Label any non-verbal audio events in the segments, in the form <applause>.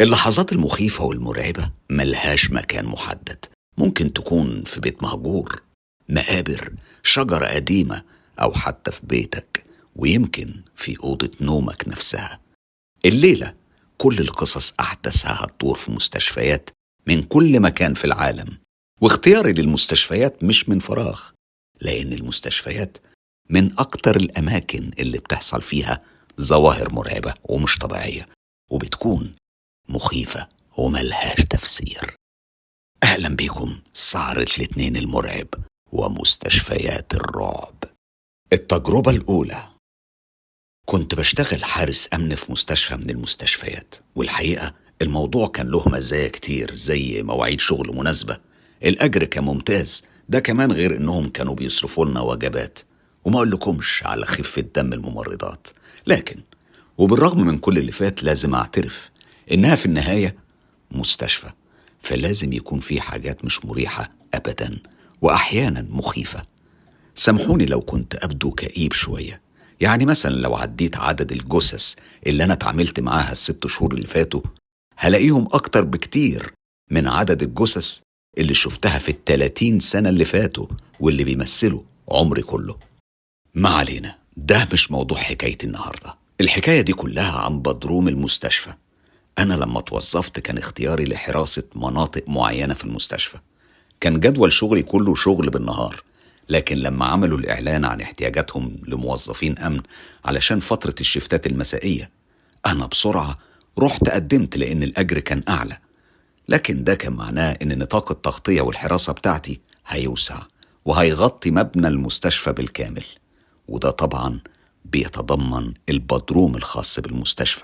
اللحظات المخيفة والمرعبة ملهاش مكان محدد. ممكن تكون في بيت مهجور مقابر شجرة قديمة أو حتى في بيتك ويمكن في أوضة نومك نفسها. الليلة كل القصص أحدثها هتدور في مستشفيات من كل مكان في العالم. واختياري للمستشفيات مش من فراغ لأن المستشفيات من أكتر الأماكن اللي بتحصل فيها ظواهر مرعبة ومش طبيعية وبتكون مخيفة وملهاش تفسير. أهلا بيكم سهرة الاتنين المرعب ومستشفيات الرعب. التجربة الأولى. كنت بشتغل حارس أمن في مستشفى من المستشفيات والحقيقة الموضوع كان له مزايا كتير زي مواعيد شغل مناسبة. الأجر كان ممتاز ده كمان غير إنهم كانوا بيصرفوا لنا وجبات. وما أقولكمش على خفة دم الممرضات. لكن وبالرغم من كل اللي فات لازم أعترف إنها في النهاية مستشفى فلازم يكون في حاجات مش مريحة أبدا وأحيانا مخيفة. سامحوني لو كنت أبدو كئيب شوية. يعني مثلا لو عديت عدد الجثث اللي أنا اتعاملت معاها الست شهور اللي فاتوا هلاقيهم أكتر بكتير من عدد الجثث اللي شفتها في التلاتين سنة اللي فاتوا واللي بيمثلوا عمري كله. ما علينا ده مش موضوع حكايتي النهاردة. الحكاية دي كلها عن بدروم المستشفى. أنا لما توظفت كان اختياري لحراسة مناطق معينة في المستشفى. كان جدول شغلي كله شغل بالنهار لكن لما عملوا الإعلان عن احتياجاتهم لموظفين أمن علشان فترة الشفتات المسائية أنا بسرعة رحت قدمت لأن الأجر كان أعلى. لكن ده كان معناه إن نطاق التغطية والحراسة بتاعتي هيوسع وهيغطي مبنى المستشفى بالكامل. وده طبعا بيتضمن البدروم الخاص بالمستشفى.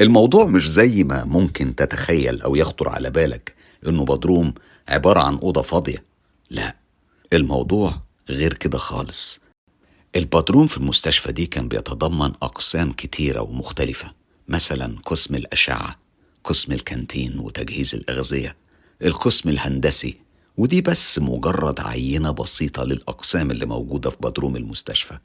الموضوع مش زي ما ممكن تتخيل أو يخطر على بالك إنه بدروم عبارة عن أوضة فاضية. لا الموضوع غير كده خالص. البدروم في المستشفى دي كان بيتضمن أقسام كتيرة ومختلفة مثلا قسم الأشعة قسم الكانتين وتجهيز الأغذية القسم الهندسي ودي بس مجرد عينة بسيطة للأقسام اللي موجودة في بدروم المستشفى.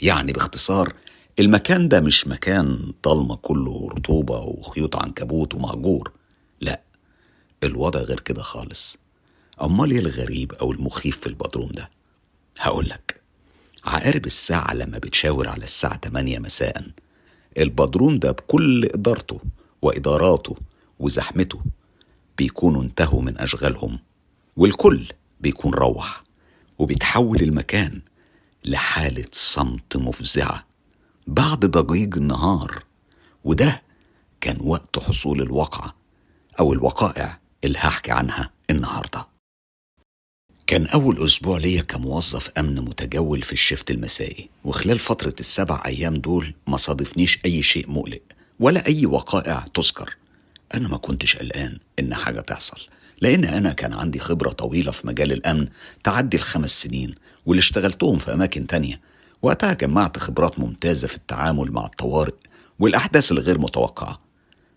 يعني باختصار المكان ده مش مكان ضلمة كله رطوبة وخيوط عنكبوت ومهجور لا الوضع غير كده خالص. أمال إيه الغريب أو المخيف في البدروم ده؟ هقولك عقارب الساعة لما بتشاور على الساعة 8 مساء البدروم ده بكل إدارته وإداراته وزحمته بيكونوا انتهوا من أشغالهم والكل بيكون روح وبيتحول المكان لحالة صمت مفزعة. بعد ضجيج النهار وده كان وقت حصول الواقعة أو الوقائع اللي هحكي عنها النهارده. كان أول أسبوع ليا كموظف أمن متجول في الشفت المسائي وخلال فترة السبع أيام دول ما صادفنيش أي شيء مقلق ولا أي وقائع تذكر. أنا ما كنتش قلقان إن حاجة تحصل لأن أنا كان عندي خبرة طويلة في مجال الأمن تعدي الخمس سنين واللي اشتغلتهم في أماكن تانية وقتها جمعت خبرات ممتازة في التعامل مع الطوارئ والأحداث الغير متوقعة.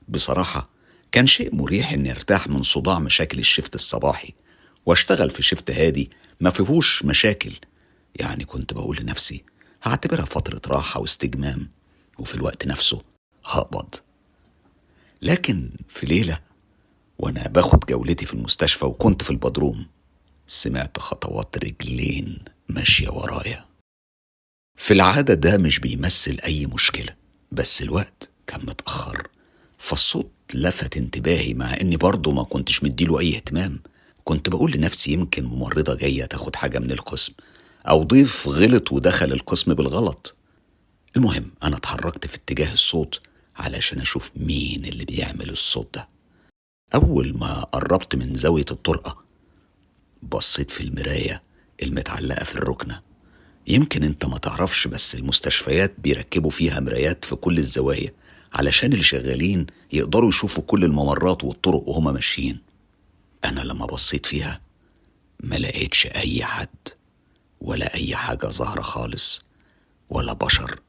بصراحة كان شيء مريح إني أرتاح من صداع مشاكل الشفت الصباحي وأشتغل في شفت هادي ما فيهوش مشاكل. يعني كنت بقول لنفسي هعتبرها فترة راحة واستجمام وفي الوقت نفسه هقبض. لكن في ليلة وأنا باخد جولتي في المستشفى وكنت في البدروم سمعت خطوات رجلين ماشية ورايا. في العادة ده مش بيمثل أي مشكلة بس الوقت كان متأخر فالصوت لفت انتباهي مع إني برضه ما كنتش مديله أي اهتمام. كنت بقول لنفسي يمكن ممرضة جاية تاخد حاجة من القسم أو ضيف غلط ودخل القسم بالغلط. المهم أنا اتحركت في اتجاه الصوت علشان أشوف مين اللي بيعمل الصوت ده. أول ما قربت من زاوية الطرقة بصيت في المراية المتعلقة في الركنة. يمكن انت ما تعرفش بس المستشفيات بيركبوا فيها مرايات في كل الزوايا علشان اللي شغالين يقدروا يشوفوا كل الممرات والطرق وهما ماشيين. أنا لما بصيت فيها ما لقيتش أي حد ولا أي حاجة ظاهرة خالص ولا بشر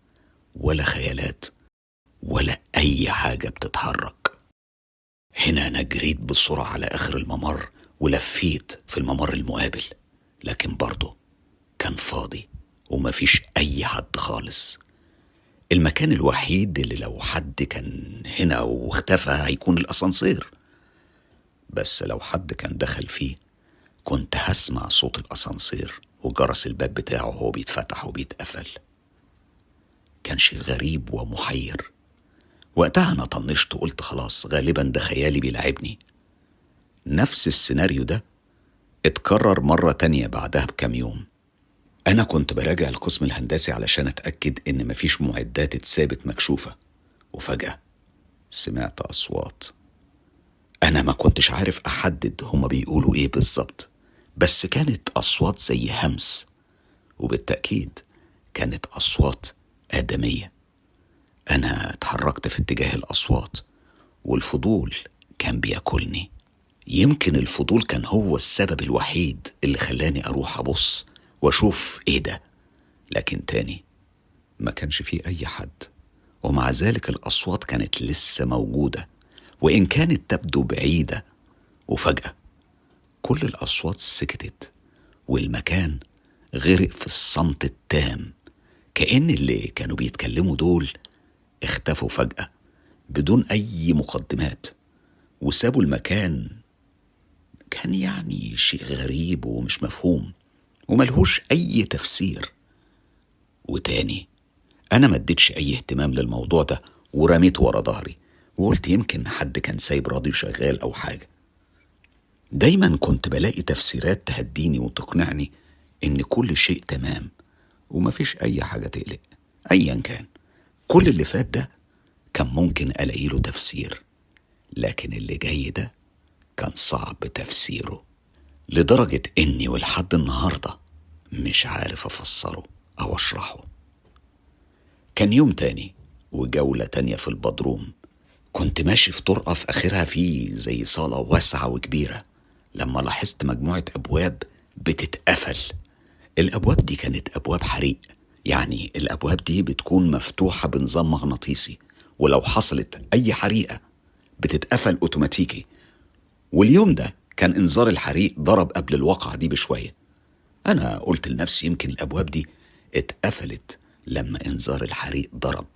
ولا خيالات ولا أي حاجة بتتحرك. هنا أنا جريت بسرعة على آخر الممر ولفيت في الممر المقابل لكن برضه كان فاضي. ومفيش أي حد خالص. المكان الوحيد اللي لو حد كان هنا واختفى هيكون الأسانسير. بس لو حد كان دخل فيه كنت هسمع صوت الأسانسير وجرس الباب بتاعه وهو بيتفتح وبيتقفل. كان شيء غريب ومحير. وقتها أنا طنشت وقلت خلاص غالبا ده خيالي بيلعبني. نفس السيناريو ده اتكرر مرة تانية بعدها بكام يوم. أنا كنت براجع القسم الهندسي علشان أتأكد إن مفيش معدات اتثابت مكشوفة. وفجأة سمعت أصوات. أنا ما كنتش عارف أحدد هما بيقولوا إيه بالظبط بس كانت أصوات زي همس وبالتأكيد كانت أصوات آدمية. أنا اتحركت في اتجاه الأصوات والفضول كان بياكلني. يمكن الفضول كان هو السبب الوحيد اللي خلاني أروح أبص وأشوف إيه ده. لكن تاني ما كانش فيه أي حد ومع ذلك الأصوات كانت لسه موجودة وإن كانت تبدو بعيدة وفجأة كل الأصوات سكتت والمكان غرق في الصمت التام كأن اللي كانوا بيتكلموا دول اختفوا فجأة بدون أي مقدمات وسابوا المكان. كان يعني شيء غريب ومش مفهوم. وملهوش أي تفسير. وتاني أنا ما اديتش أي اهتمام للموضوع ده ورميته ورا ظهري وقلت يمكن حد كان سايب راديو شغال أو حاجة. دايما كنت بلاقي تفسيرات تهديني وتقنعني إن كل شيء تمام ومفيش أي حاجة تقلق أيا كان. كل اللي فات ده كان ممكن ألاقي له تفسير لكن اللي جاي ده كان صعب تفسيره. لدرجة إني ولحد النهاردة مش عارف أفسره أو أشرحه. كان يوم تاني وجولة تانية في البدروم. كنت ماشي في طرقة في آخرها في زي صالة واسعة وكبيرة. لما لاحظت مجموعة أبواب بتتقفل. الأبواب دي كانت أبواب حريق. يعني الأبواب دي بتكون مفتوحة بنظام مغناطيسي. ولو حصلت أي حريقة بتتقفل أوتوماتيكي. واليوم ده كان إنذار الحريق ضرب قبل الواقعة دي بشوية. أنا قلت لنفسي يمكن الأبواب دي اتقفلت لما إنذار الحريق ضرب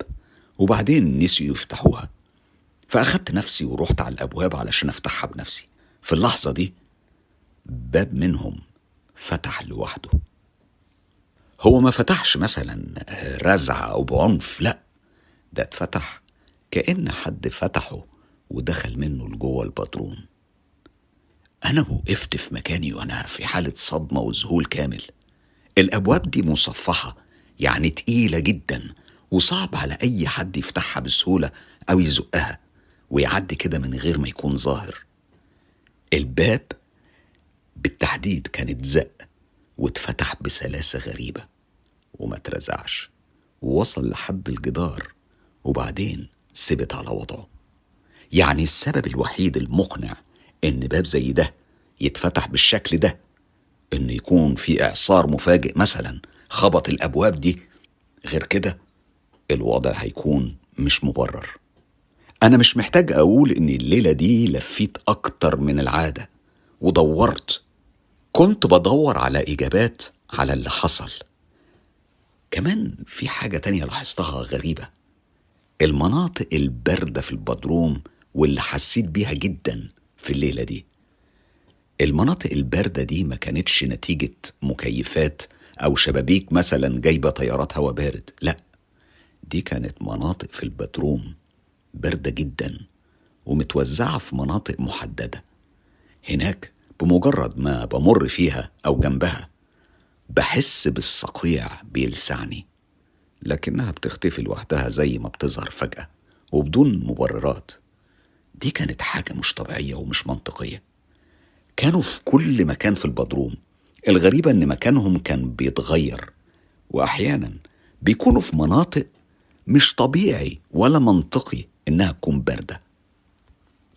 وبعدين نسيوا يفتحوها. فأخدت نفسي ورحت على الأبواب علشان أفتحها بنفسي. في اللحظة دي باب منهم فتح لوحده. هو ما فتحش مثلا رزع أو بعنف لأ ده اتفتح كأن حد فتحه ودخل منه لجوه البدروم. أنا وقفت في مكاني وأنا في حالة صدمة وذهول كامل. الأبواب دي مصفحة يعني تقيلة جدا وصعب على أي حد يفتحها بسهولة أو يزقها ويعدي كده من غير ما يكون ظاهر. الباب بالتحديد كانت زق واتفتح بسلاسة غريبة وما اترزعش ووصل لحد الجدار وبعدين ثبت على وضعه. يعني السبب الوحيد المقنع إن باب زي ده يتفتح بالشكل ده إن يكون في إعصار مفاجئ مثلا خبط الأبواب دي غير كده الوضع هيكون مش مبرر. أنا مش محتاج أقول إن الليلة دي لفيت أكتر من العادة ودورت. كنت بدور على إجابات على اللي حصل. كمان في حاجة تانية لاحظتها غريبة. المناطق الباردة في البدروم واللي حسيت بيها جدا في الليلة دي. المناطق الباردة دي ما كانتش نتيجة مكيفات أو شبابيك مثلا جايبة تيارات هواء بارد لا. دي كانت مناطق في البدروم باردة جدا ومتوزعة في مناطق محددة. هناك بمجرد ما بمر فيها أو جنبها بحس بالصقيع بيلسعني لكنها بتختفي لوحدها زي ما بتظهر فجأة وبدون مبررات. دي كانت حاجة مش طبيعية ومش منطقية. كانوا في كل مكان في البدروم. الغريبة إن مكانهم كان بيتغير. واحيانا بيكونوا في مناطق مش طبيعي ولا منطقي إنها تكون باردة.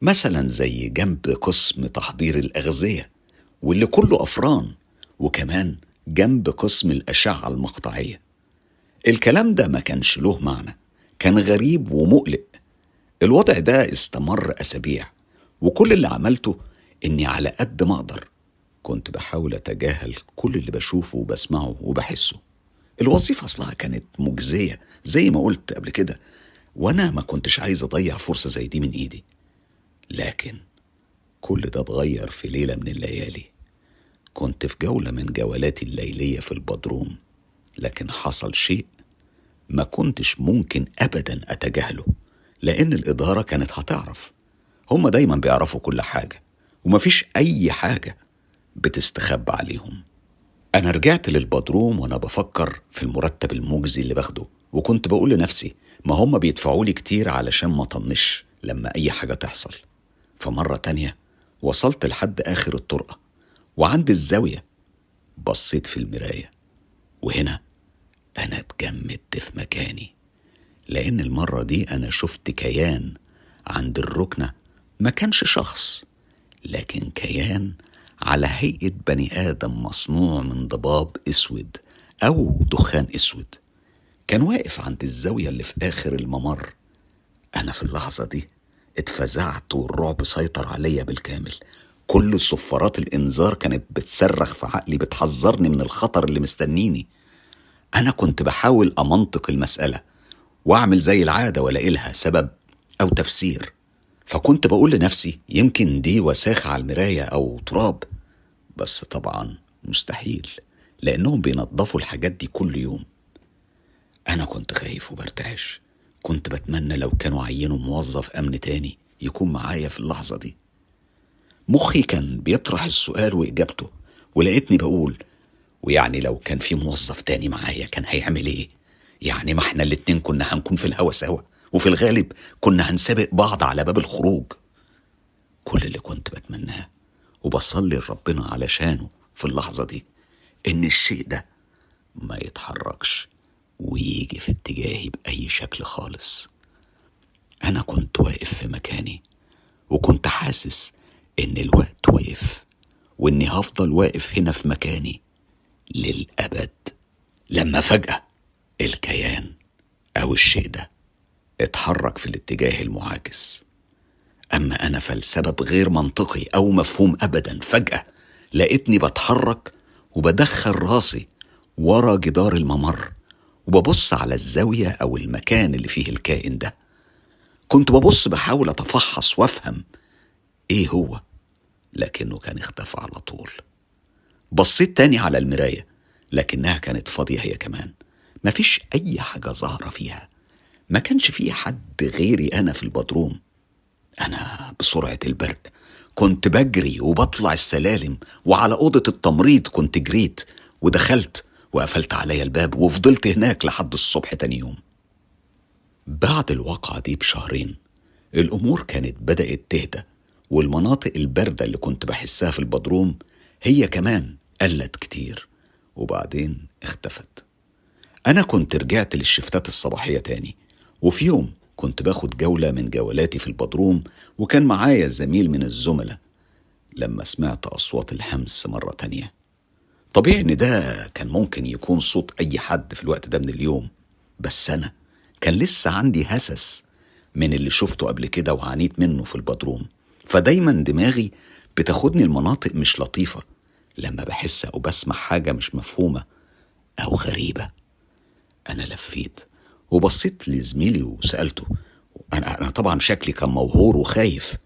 مثلا زي جنب قسم تحضير الأغذية واللي كله أفران وكمان جنب قسم الأشعة المقطعية. الكلام ده ما كانش له معنى. كان غريب ومقلق. الوضع ده استمر أسابيع وكل اللي عملته إني على قد ما أقدر كنت بحاول أتجاهل كل اللي بشوفه وبسمعه وبحسه. الوظيفة أصلها كانت مجزية زي ما قلت قبل كده وأنا ما كنتش عايز أضيع فرصة زي دي من إيدي. لكن كل ده اتغير في ليلة من الليالي. كنت في جولة من جولاتي الليلية في البدروم لكن حصل شيء ما كنتش ممكن أبدا أتجاهله. لأن الإدارة كانت هتعرف. هما دايما بيعرفوا كل حاجة ومفيش أي حاجة بتستخبى عليهم. أنا رجعت للبدروم وأنا بفكر في المرتب المجزي اللي باخده وكنت بقول لنفسي ما هم بيدفعوا لي كتير علشان ما طنش لما أي حاجة تحصل. فمرة تانية وصلت لحد آخر الطرقة وعند الزاوية بصيت في المراية وهنا أنا اتجمدت في مكاني. لأن المرة دي أنا شفت كيان عند الركنة. ما كانش شخص لكن كيان على هيئة بني آدم مصنوع من ضباب أسود أو دخان أسود. كان واقف عند الزاوية اللي في آخر الممر. أنا في اللحظة دي اتفزعت والرعب سيطر عليا بالكامل. كل صفارات الإنذار كانت بتصرخ في عقلي بتحذرني من الخطر اللي مستنيني. أنا كنت بحاول أمنطق المسألة. وأعمل زي العادة وألاقي لها سبب أو تفسير. فكنت بقول لنفسي يمكن دي وساخة على المراية أو تراب. بس طبعا مستحيل لأنهم بينظفوا الحاجات دي كل يوم. أنا كنت خايف وبرتعش. كنت بتمنى لو كانوا عينوا موظف أمن تاني يكون معايا في اللحظة دي. مخي كان بيطرح السؤال وإجابته ولقيتني بقول ويعني لو كان في موظف تاني معايا كان هيعمل إيه؟ يعني ما إحنا الاتنين كنا هنكون في الهوا سوا وفي الغالب كنا هنسابق بعض على باب الخروج. كل اللي كنت بتمناه وبصلي لربنا علشانه في اللحظة دي إن الشيء ده ما يتحركش ويجي في اتجاهي بأي شكل خالص. أنا كنت واقف في مكاني وكنت حاسس إن الوقت وقف وإني هفضل واقف هنا في مكاني للأبد. لما فجأة الكيان أو الشيء ده اتحرك في الاتجاه المعاكس. أما أنا فالسبب غير منطقي أو مفهوم أبدا فجأة لقيتني بتحرك وبدخل راسي ورا جدار الممر وببص على الزاوية أو المكان اللي فيه الكائن ده. كنت ببص بحاول أتفحص وأفهم إيه هو لكنه كان اختفى على طول. بصيت تاني على المراية لكنها كانت فاضية هي كمان. مفيش أي حاجة ظاهرة فيها. ما كانش فيه حد غيري أنا في البدروم. أنا بسرعة البرق. كنت بجري وبطلع السلالم وعلى أوضة التمريض كنت جريت ودخلت وقفلت عليا الباب وفضلت هناك لحد الصبح تاني يوم. بعد الواقعة دي بشهرين الأمور كانت بدأت تهدى والمناطق الباردة اللي كنت بحسها في البدروم هي كمان قلت كتير. وبعدين اختفت. أنا كنت رجعت للشفتات الصباحية تاني وفي يوم كنت باخد جولة من جولاتي في البدروم وكان معايا زميل من الزملاء لما سمعت أصوات الهمس مرة تانية. طبيعي إن ده كان ممكن يكون صوت أي حد في الوقت ده من اليوم بس أنا كان لسه عندي هسس من اللي شفته قبل كده وعانيت منه في البدروم. فدايما دماغي بتاخدني المناطق مش لطيفة لما بحس أو بسمع حاجة مش مفهومة أو غريبة. أنا لفيت وبصيت لزميلي وسألته أنا, أنا طبعا شكلي كان موهور وخايف.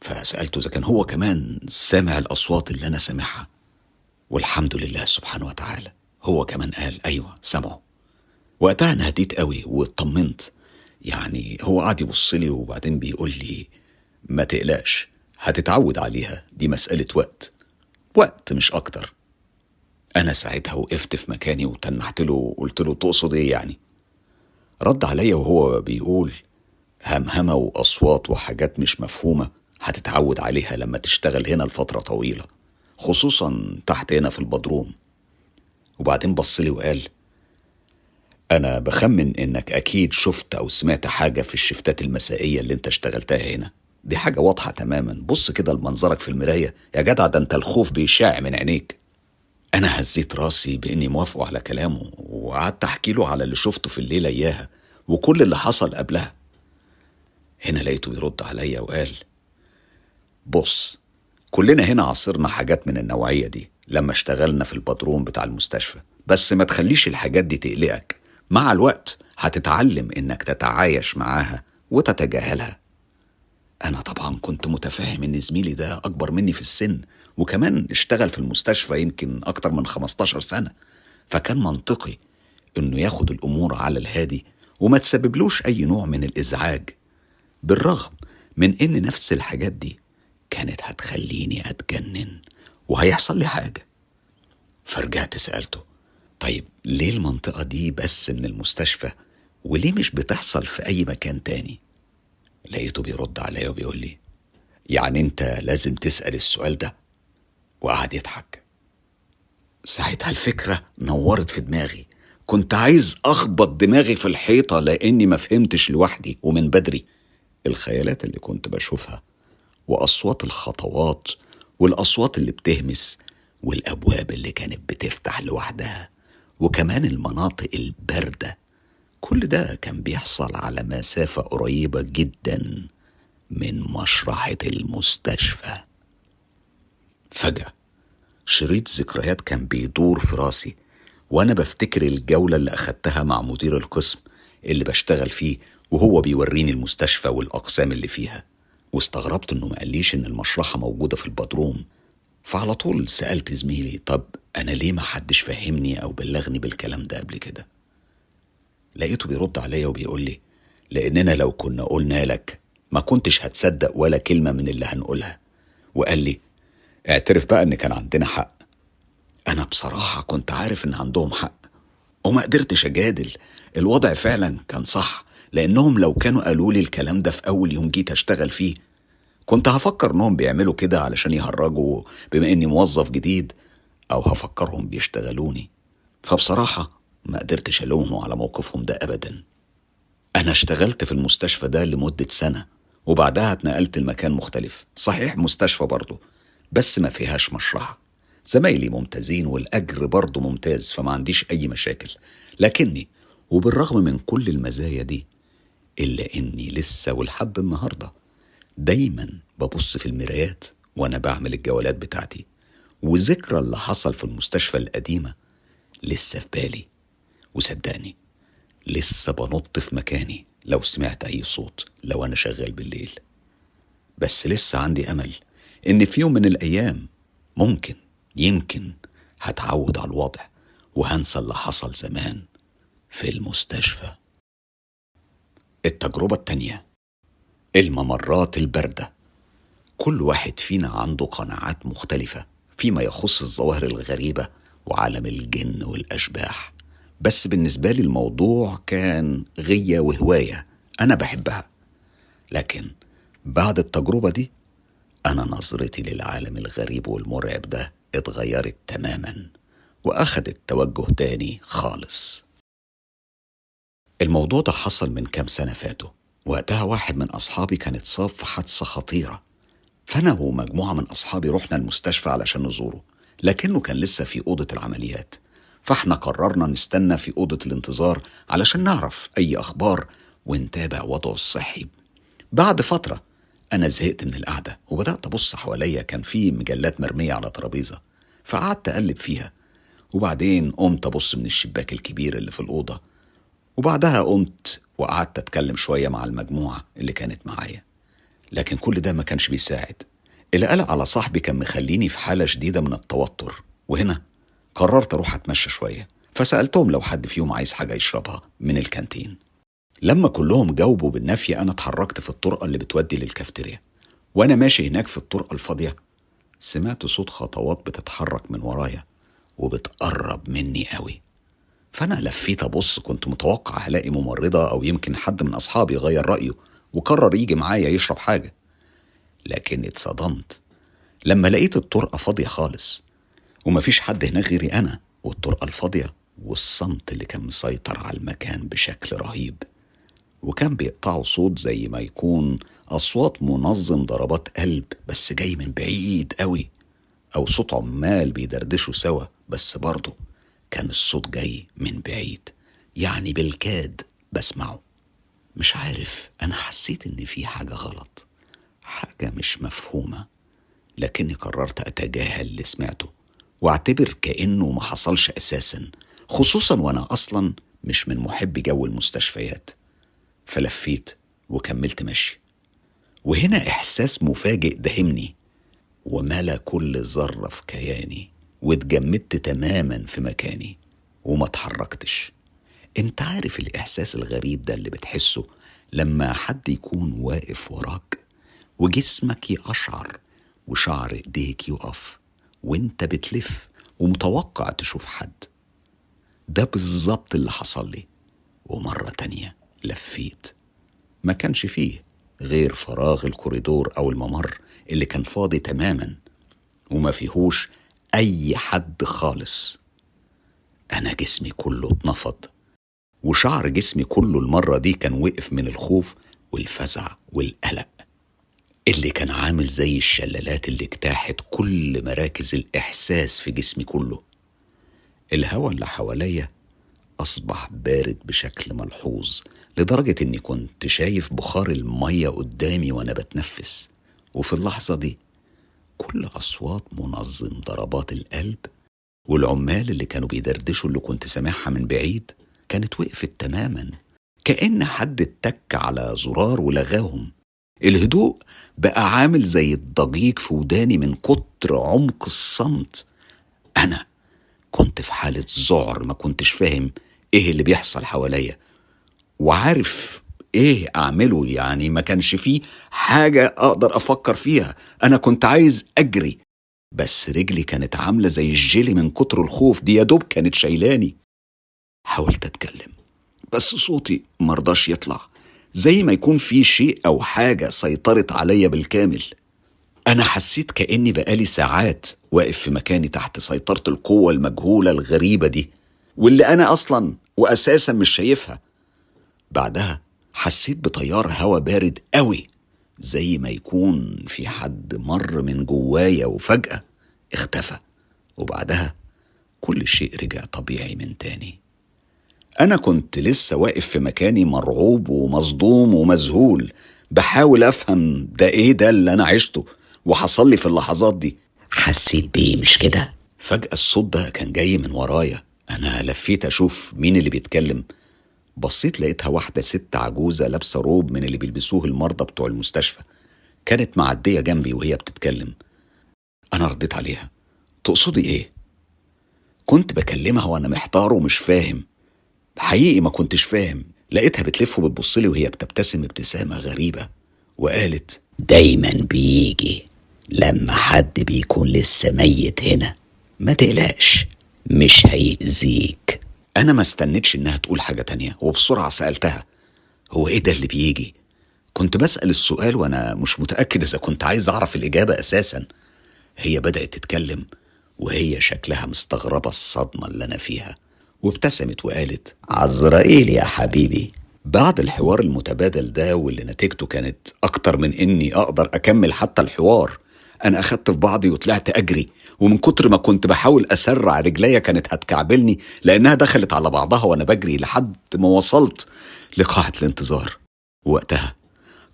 فسألته إذا كان هو كمان سامع الأصوات اللي أنا سامعها. والحمد لله سبحانه وتعالى هو كمان قال أيوة سمعه وقتها أنا هديت قوي واطمنت. يعني هو قعد يبص لي وبعدين بيقول لي ما تقلقش هتتعود عليها دي مسألة وقت. وقت مش أكتر. أنا ساعتها وقفت في مكاني وتنحت له وقلت له تقصد إيه يعني؟ رد عليا وهو بيقول همهمة وأصوات وحاجات مش مفهومة هتتعود عليها لما تشتغل هنا لفترة طويلة خصوصا تحت هنا في البدروم. وبعدين بصلي وقال أنا بخمن إنك أكيد شفت أو سمعت حاجة في الشفتات المسائية اللي أنت اشتغلتها هنا. دي حاجة واضحة تماما. بص كده لمنظرك في المراية. يا جدع ده أنت الخوف بيشاع من عينيك. أنا هزيت راسي بإني موافقه على كلامه وقعدت أحكي له على اللي شفته في الليلة إياها وكل اللي حصل قبلها. هنا لقيته بيرد عليا وقال بص كلنا هنا عاصرنا حاجات من النوعية دي لما اشتغلنا في البدروم بتاع المستشفى. بس ما تخليش الحاجات دي تقلقك. مع الوقت هتتعلم إنك تتعايش معاها وتتجاهلها. أنا طبعا كنت متفاهم إن زميلي ده أكبر مني في السن وكمان اشتغل في المستشفى يمكن أكتر من 15 سنة. فكان منطقي إنه ياخد الأمور على الهادي وما تسببلوش أي نوع من الإزعاج. بالرغم من إن نفس الحاجات دي كانت هتخليني أتجنن وهيحصل لي حاجة. فرجعت سألته طيب ليه المنطقة دي بس من المستشفى وليه مش بتحصل في أي مكان تاني؟ لقيته بيرد عليا وبيقول لي يعني أنت لازم تسأل السؤال ده وقعد يضحك. ساعتها الفكرة نورت في دماغي. كنت عايز أخبط دماغي في الحيطة لأني ما فهمتش لوحدي ومن بدري. الخيالات اللي كنت بشوفها وأصوات الخطوات والأصوات اللي بتهمس والأبواب اللي كانت بتفتح لوحدها وكمان المناطق الباردة. كل ده كان بيحصل على مسافة قريبة جدا من مشرحة المستشفى. فجأة. شريط ذكريات كان بيدور في راسي وأنا بفتكر الجولة اللي أخدتها مع مدير القسم اللي بشتغل فيه وهو بيوريني المستشفى والأقسام اللي فيها. واستغربت إنه ما قاليش إن المشرحة موجودة في البدروم. فعلى طول سألت زميلي طب أنا ليه ما حدش فهمني أو بلغني بالكلام ده قبل كده؟ لقيته بيرد عليا وبيقول لي لأننا لو كنا قلنا لك ما كنتش هتصدق ولا كلمة من اللي هنقولها. وقال لي اعترف بقى إن كان عندنا حق. أنا بصراحة كنت عارف إن عندهم حق وما قدرتش أجادل. الوضع فعلا كان صح لأنهم لو كانوا قالوا لي الكلام ده في أول يوم جيت أشتغل فيه كنت هفكر إنهم بيعملوا كده علشان يهرجوا بما إني موظف جديد أو هفكرهم بيشتغلوني. فبصراحة ما قدرتش ألومه على موقفهم ده أبدا. أنا اشتغلت في المستشفى ده لمدة سنة وبعدها اتنقلت لمكان مختلف. صحيح مستشفى برضه. بس ما فيهاش مشرحة. زمايلي ممتازين والأجر برضه ممتاز فما عنديش أي مشاكل. لكني وبالرغم من كل المزايا دي إلا إني لسه ولحد النهاردة دايما ببص في المرايات وأنا بعمل الجولات بتاعتي. وذكرى اللي حصل في المستشفى القديمة لسه في بالي. وصدقني لسه بنط في مكاني لو سمعت أي صوت لو أنا شغال بالليل. بس لسه عندي أمل إن في يوم من الأيام ممكن يمكن هتعود على الوضع وهنسى اللي حصل زمان في المستشفى. التجربة التانية الممرات الباردة. كل واحد فينا عنده قناعات مختلفة فيما يخص الظواهر الغريبة وعالم الجن والأشباح. بس بالنسبة لي الموضوع كان غية وهواية أنا بحبها. لكن بعد التجربة دي أنا نظرتي للعالم الغريب والمرعب ده اتغيرت تماما وأخدت توجه تاني خالص. الموضوع ده حصل من كام سنة فاتوا. وقتها واحد من أصحابي كان اتصاب في حادثة خطيرة. فأنا ومجموعة من أصحابي رحنا المستشفى علشان نزوره لكنه كان لسه في أوضة العمليات. فإحنا قررنا نستنى في أوضة الانتظار علشان نعرف أي أخبار ونتابع وضعه الصحي. بعد فترة أنا زهقت من القعدة وبدأت أبص حواليا كان في مجلات مرمية على ترابيزة فقعدت أقلب فيها. وبعدين قمت أبص من الشباك الكبير اللي في الأوضة. وبعدها قمت وقعدت أتكلم شوية مع المجموعة اللي كانت معايا. لكن كل ده ما كانش بيساعد. القلق على صاحبي كان مخليني في حالة شديدة من التوتر. وهنا قررت أروح أتمشى شوية فسألتهم لو حد فيهم عايز حاجة يشربها من الكانتين. لما كلهم جاوبوا بالنفي أنا اتحركت في الطرقة اللي بتودي للكافتيريا وأنا ماشي هناك في الطرقة الفاضية. سمعت صوت خطوات بتتحرك من ورايا وبتقرب مني قوي. فأنا لفيت أبص كنت متوقع هلاقي ممرضة أو يمكن حد من أصحابي غير رأيه وقرر يجي معايا يشرب حاجة. لكن اتصدمت. لما لقيت الطرقة فاضية خالص ومفيش حد هناك غيري أنا والطرقة الفاضية والصمت اللي كان مسيطر على المكان بشكل رهيب. وكان بيقطعوا صوت زي ما يكون أصوات منظم ضربات قلب بس جاي من بعيد قوي. أو صوت عمال بيدردشوا سوا بس برضه كان الصوت جاي من بعيد. يعني بالكاد بسمعه. مش عارف أنا حسيت إن في حاجة غلط. حاجة مش مفهومة. لكني قررت أتجاهل اللي سمعته. وأعتبر كأنه ما حصلش أساسا. خصوصا وأنا أصلا مش من محبي جو المستشفيات. فلفيت وكملت مشي. وهنا إحساس مفاجئ دهمني. وملا كل ذرة في كياني واتجمدت تماما في مكاني وما اتحركتش. أنت عارف الإحساس الغريب ده اللي بتحسه لما حد يكون واقف وراك وجسمك يقشعر وشعر إيديك يقف وأنت بتلف ومتوقع تشوف حد. ده بالظبط اللي حصل لي. ومرة تانية لفيت. ما كانش فيه غير فراغ الكوريدور أو الممر اللي كان فاضي تماما وما فيهوش أي حد خالص. أنا جسمي كله اتنفض وشعر جسمي كله المرة دي كان وقف من الخوف والفزع والقلق. اللي كان عامل زي الشلالات اللي اجتاحت كل مراكز الإحساس في جسمي كله. الهواء اللي حواليا أصبح بارد بشكل ملحوظ لدرجة إني كنت شايف بخار المية قدامي وأنا بتنفس. وفي اللحظة دي كل أصوات منظم ضربات القلب والعمال اللي كانوا بيدردشوا اللي كنت سامعها من بعيد كانت وقفت تماما. كأن حد اتك على زرار ولغاهم. الهدوء بقى عامل زي الضجيج في وداني من كتر عمق الصمت. أنا كنت في حالة ذعر ما كنتش فاهم إيه اللي بيحصل حواليا. وعارف إيه أعمله. يعني ما كانش فيه حاجة أقدر أفكر فيها. أنا كنت عايز أجري بس رجلي كانت عاملة زي الجيلي من كتر الخوف. دي يا دوب كانت شايلاني. حاولت أتكلم بس صوتي مرضاش يطلع. زي ما يكون في شيء أو حاجة سيطرت عليا بالكامل. أنا حسيت كأني بقالي ساعات واقف في مكاني تحت سيطرة القوة المجهولة الغريبة دي واللي أنا أصلا وأساسا مش شايفها. بعدها حسيت بتيار هوا بارد قوي زي ما يكون في حد مر من جوايا وفجأة اختفى. وبعدها كل شيء رجع طبيعي من تاني. أنا كنت لسه واقف في مكاني مرعوب ومصدوم ومذهول. بحاول أفهم ده إيه ده اللي أنا عشته وحصل لي في اللحظات دي. حسيت بيه مش كده؟ فجأة الصوت ده كان جاي من ورايا. أنا لفيت أشوف مين اللي بيتكلم. بصيت لقيتها واحدة ست عجوزة لابسة روب من اللي بيلبسوه المرضى بتوع المستشفى. كانت معدية جنبي وهي بتتكلم. أنا رديت عليها. تقصدي إيه؟ كنت بكلمها وأنا محتار ومش فاهم. حقيقي ما كنتش فاهم. لقيتها بتلف وبتبصلي وهي بتبتسم ابتسامة غريبة. وقالت دايما بيجي لما حد بيكون لسه ميت هنا. ما تقلقش مش هيأذيك. أنا ما استنيتش إنها تقول حاجة تانية وبسرعة سألتها. هو إيه ده اللي بيجي؟ كنت بسأل السؤال وأنا مش متأكد إذا كنت عايز أعرف الإجابة أساسا. هي بدأت تتكلم وهي شكلها مستغربة الصدمة اللي أنا فيها وابتسمت وقالت عزرائيل يا حبيبي. بعد الحوار المتبادل ده واللي نتيجته كانت أكتر من إني أقدر أكمل حتى الحوار أنا أخدت في بعضي وطلعت أجري. ومن كتر ما كنت بحاول أسرع رجليا كانت هتكعبلني لأنها دخلت على بعضها وأنا بجري لحد ما وصلت لقاعة الانتظار. وقتها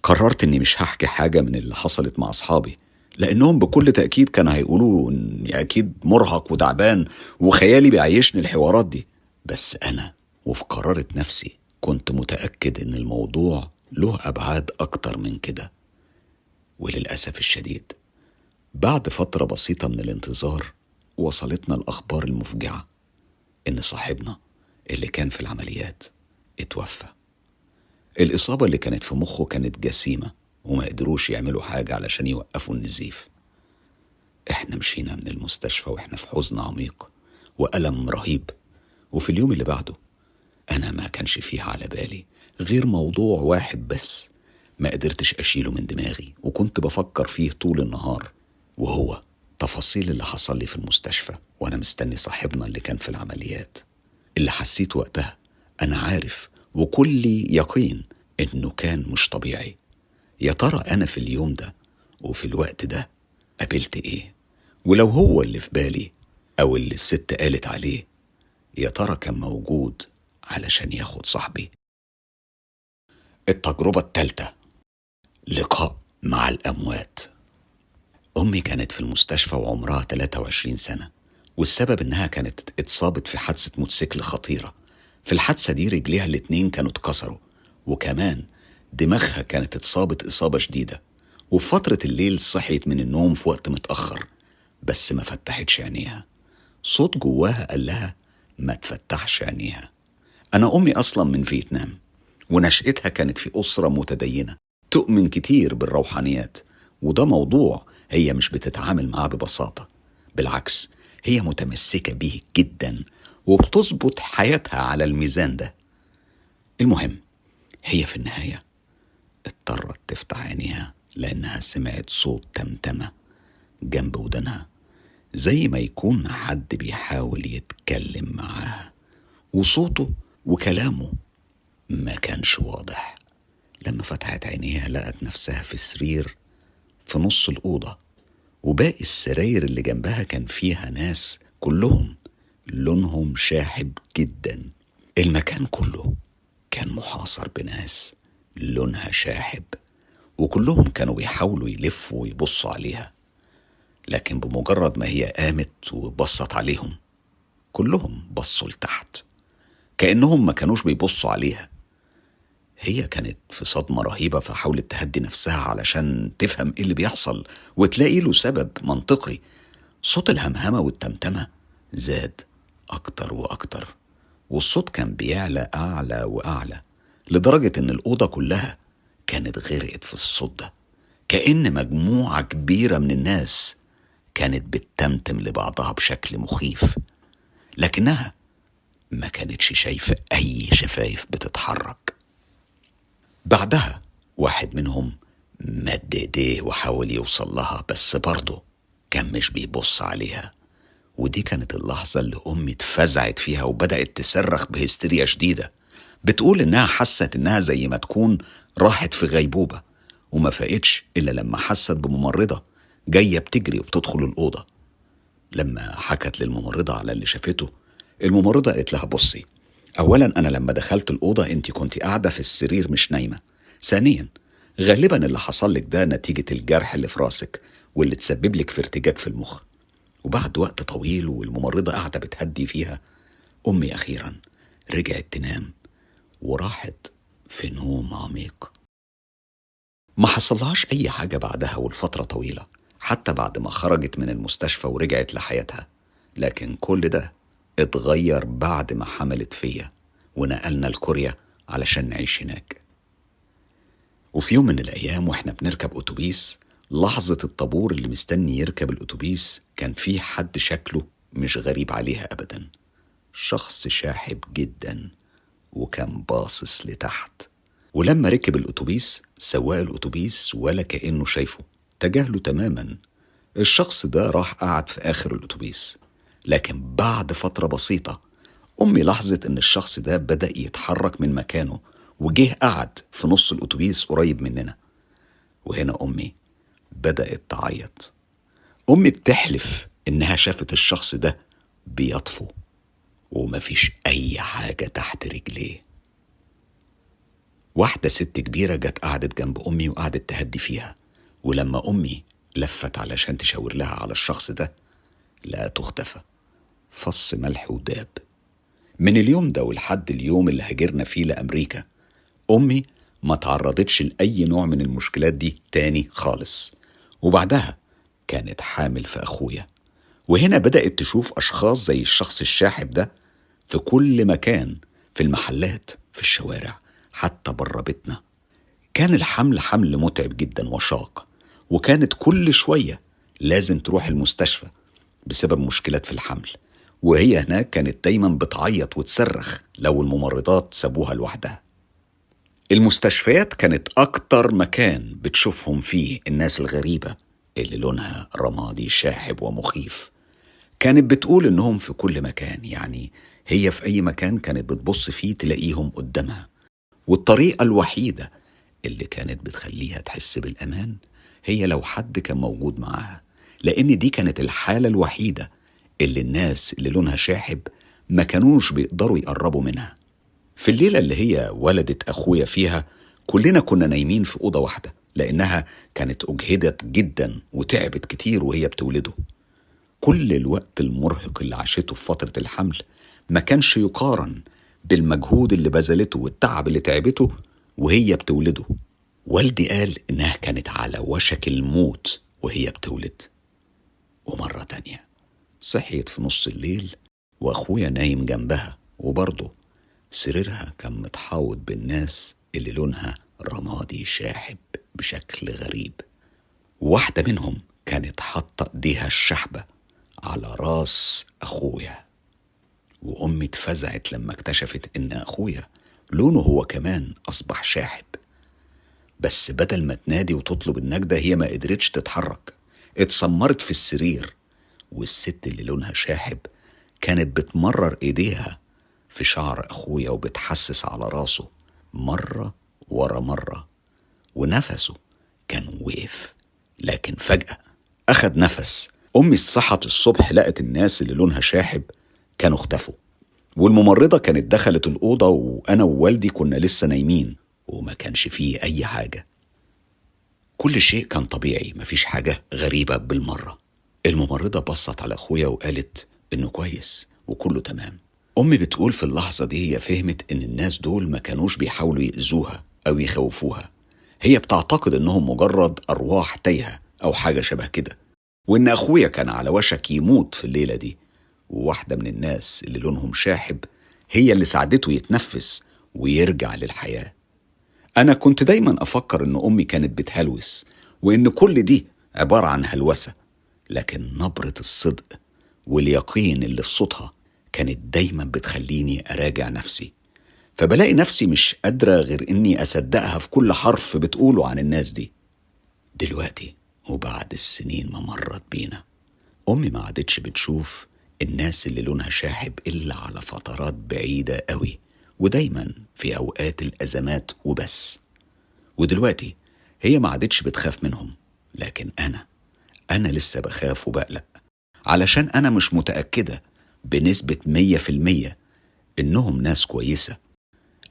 قررت إني مش هحكي حاجة من اللي حصلت مع أصحابي لأنهم بكل تأكيد كانوا هيقولوا إني أكيد مرهق وتعبان وخيالي بيعيشني الحوارات دي. بس أنا وفي قرارة نفسي كنت متأكد إن الموضوع له أبعاد أكتر من كده. وللأسف الشديد بعد فترة بسيطة من الانتظار وصلتنا الأخبار المفجعة إن صاحبنا اللي كان في العمليات اتوفى. الإصابة اللي كانت في مخه كانت جسيمة وما قدروش يعملوا حاجة علشان يوقفوا النزيف. إحنا مشينا من المستشفى وإحنا في حزن عميق وألم رهيب. وفي اليوم اللي بعده أنا ما كانش فيه على بالي غير موضوع واحد بس ما قدرتش أشيله من دماغي وكنت بفكر فيه طول النهار. وهو تفاصيل اللي حصل لي في المستشفى وأنا مستني صاحبنا اللي كان في العمليات. اللي حسيت وقتها أنا عارف وكلي يقين إنه كان مش طبيعي. يا ترى أنا في اليوم ده وفي الوقت ده قابلت إيه؟ ولو هو اللي في بالي أو اللي الست قالت عليه يا ترى كان موجود علشان ياخد صاحبي؟ التجربة التالتة لقاء مع الأموات. أمي كانت في المستشفى وعمرها 23 سنة والسبب إنها كانت اتصابت في حادثة موتوسيكل خطيرة. في الحادثة دي رجليها الاتنين كانوا اتكسروا وكمان دماغها كانت اتصابت إصابة شديدة وفي فترة الليل صحيت من النوم في وقت متأخر بس ما فتحتش عينيها. صوت جواها قال لها ما تفتحش عينيها. أنا أمي أصلا من فيتنام ونشأتها كانت في أسرة متدينة تؤمن كتير بالروحانيات وده موضوع هي مش بتتعامل معاه ببساطة. بالعكس هي متمسكة بيه جدا وبتظبط حياتها على الميزان ده. المهم هي في النهاية اضطرت تفتح عينيها لأنها سمعت صوت تمتمة جنب ودنها زي ما يكون حد بيحاول يتكلم معاها. وصوته وكلامه ما كانش واضح. لما فتحت عينيها لقت نفسها في سرير في نص الأوضة وباقي السراير اللي جنبها كان فيها ناس كلهم لونهم شاحب جدا. المكان كله كان محاصر بناس لونها شاحب وكلهم كانوا بيحاولوا يلفوا ويبصوا عليها لكن بمجرد ما هي قامت وبصت عليهم كلهم بصوا لتحت كأنهم ما كانوش بيبصوا عليها. هي كانت في صدمة رهيبة فحاولت تهدي نفسها علشان تفهم إيه اللي بيحصل وتلاقي له سبب منطقي. صوت الهمهمة والتمتمة زاد أكتر وأكتر والصوت كان بيعلى أعلى وأعلى لدرجة إن الأوضة كلها كانت غرقت في الصوت ده. كأن مجموعة كبيرة من الناس كانت بتتمتم لبعضها بشكل مخيف لكنها ما كانتش شايفة أي شفايف بتتحرك. بعدها واحد منهم مد ايديه وحاول يوصل لها بس برضه كان مش بيبص عليها. ودي كانت اللحظة اللي أمي اتفزعت فيها وبدأت تصرخ بهستيريا شديدة. بتقول إنها حست إنها زي ما تكون راحت في غيبوبة وما فاقتش إلا لما حست بممرضة جاية بتجري وبتدخل الأوضة. لما حكت للممرضة على اللي شافته الممرضة قالت لها بصي أولا أنا لما دخلت الأوضة أنت كنت قاعدة في السرير مش نايمة. ثانيا غالبا اللي حصل لك ده نتيجة الجرح اللي في راسك واللي تسبب لك في ارتجاج في المخ. وبعد وقت طويل والممرضة قاعدة بتهدي فيها أمي أخيرا رجعت تنام وراحت في نوم عميق. ما حصلهاش أي حاجة بعدها والفترة طويلة حتى بعد ما خرجت من المستشفى ورجعت لحياتها. لكن كل ده اتغير بعد ما حملت فيا ونقلنا لكوريا علشان نعيش هناك. وفي يوم من الأيام وإحنا بنركب أتوبيس لحظة الطابور اللي مستني يركب الأتوبيس كان في حد شكله مش غريب عليها أبدا. شخص شاحب جدا وكان باصص لتحت. ولما ركب الأتوبيس سواق الأتوبيس ولا كأنه شايفه تجاهله تماما. الشخص ده راح قعد في آخر الأتوبيس. لكن بعد فترة بسيطة أمي لاحظت إن الشخص ده بدأ يتحرك من مكانه وجه قعد في نص الأتوبيس قريب مننا. وهنا أمي بدأت تعيط. أمي بتحلف إنها شافت الشخص ده بيطفو ومفيش أي حاجة تحت رجليه. واحدة ست كبيرة جت قعدت جنب أمي وقعدت تهدي فيها ولما أمي لفت علشان تشاور لها على الشخص ده لقته اختفى فص ملح وداب. من اليوم ده ولحد اليوم اللي هاجرنا فيه لأمريكا أمي ما تعرضتش لأي نوع من المشكلات دي تاني خالص. وبعدها كانت حامل في أخويا. وهنا بدأت تشوف أشخاص زي الشخص الشاحب ده في كل مكان في المحلات في الشوارع حتى بره بيتنا. كان الحمل حمل متعب جدا وشاق وكانت كل شوية لازم تروح المستشفى بسبب مشكلات في الحمل. وهي هناك كانت دايما بتعيط وتصرخ لو الممرضات سابوها لوحدها. المستشفيات كانت أكتر مكان بتشوفهم فيه الناس الغريبة اللي لونها رمادي شاحب ومخيف. كانت بتقول إنهم في كل مكان يعني هي في أي مكان كانت بتبص فيه تلاقيهم قدامها. والطريقة الوحيدة اللي كانت بتخليها تحس بالأمان هي لو حد كان موجود معاها لأن دي كانت الحالة الوحيدة اللي الناس اللي لونها شاحب ما كانوش بيقدروا يقربوا منها. في الليلة اللي هي ولدت أخويا فيها كلنا كنا نايمين في أوضة واحدة لأنها كانت أجهدت جدا وتعبت كتير وهي بتولده. كل الوقت المرهق اللي عاشته في فترة الحمل ما كانش يقارن بالمجهود اللي بذلته والتعب اللي تعبته وهي بتولده. والدي قال إنها كانت على وشك الموت وهي بتولد. ومرة تانية صحيت في نص الليل وأخويا نايم جنبها وبرضه سريرها كان متحوط بالناس اللي لونها رمادي شاحب بشكل غريب. واحدة منهم كانت حاطة إيديها الشحبة على راس أخويا وأمي اتفزعت لما اكتشفت إن أخويا لونه هو كمان أصبح شاحب. بس بدل ما تنادي وتطلب النجدة هي ما قدرتش تتحرك. اتسمرت في السرير والست اللي لونها شاحب كانت بتمرر ايديها في شعر اخويا وبتحسس على راسه مرة ورا مرة ونفسه كان وقف لكن فجأة أخد نفس. أمي صحت الصبح لقت الناس اللي لونها شاحب كانوا اختفوا والممرضة كانت دخلت الأوضة وأنا ووالدي كنا لسه نايمين وما كانش فيه أي حاجة. كل شيء كان طبيعي مفيش حاجة غريبة بالمرة. الممرضة بصت على أخويا وقالت إنه كويس وكله تمام. أمي بتقول في اللحظة دي هي فهمت إن الناس دول ما كانوش بيحاولوا يأذوها أو يخوفوها. هي بتعتقد إنهم مجرد أرواح تايهة أو حاجة شبه كده. وإن أخويا كان على وشك يموت في الليلة دي. وواحدة من الناس اللي لونهم شاحب هي اللي ساعدته يتنفس ويرجع للحياة. أنا كنت دايما أفكر إن أمي كانت بتهلوس وإن كل دي عبارة عن هلوسة. لكن نبرة الصدق واليقين اللي في صوتها كانت دايما بتخليني أراجع نفسي. فبلاقي نفسي مش قادرة غير إني أصدقها في كل حرف بتقوله عن الناس دي. دلوقتي وبعد السنين ما مرت بينا أمي ما عادتش بتشوف الناس اللي لونها شاحب إلا على فترات بعيدة قوي ودايما في أوقات الأزمات وبس. ودلوقتي هي ما عادتش بتخاف منهم لكن أنا أنا لسه بخاف وبقلق. علشان أنا مش متأكدة بنسبة مية في المية إنهم ناس كويسة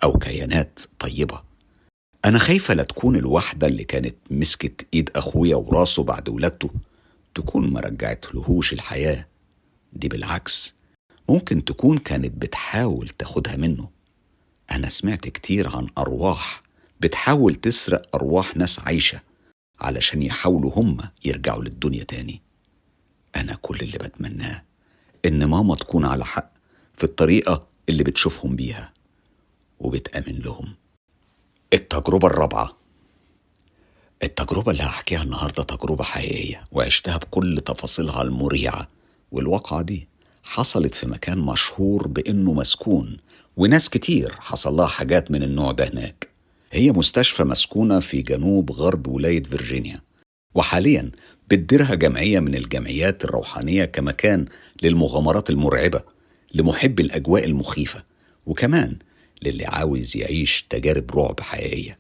أو كيانات طيبة. أنا خايفة لا تكون الواحدة اللي كانت مسكت إيد أخويا وراسه بعد ولادته تكون ما رجعتلهوش الحياة. دي بالعكس ممكن تكون كانت بتحاول تاخدها منه. أنا سمعت كتير عن أرواح بتحاول تسرق أرواح ناس عايشة. علشان يحاولوا هم يرجعوا للدنيا تاني. أنا كل اللي بتمناه إن ماما تكون على حق في الطريقة اللي بتشوفهم بيها وبتأمن لهم. التجربة الرابعة. التجربة اللي هحكيها النهاردة تجربة حقيقية وعشتها بكل تفاصيلها المريعة. والواقعة دي حصلت في مكان مشهور بإنه مسكون وناس كتير حصل لها حاجات من النوع ده هناك. هي مستشفى مسكونة في جنوب غرب ولاية فيرجينيا. وحاليا بتديرها جمعية من الجمعيات الروحانية كمكان للمغامرات المرعبة لمحب الأجواء المخيفة وكمان للي عاوز يعيش تجارب رعب حقيقية.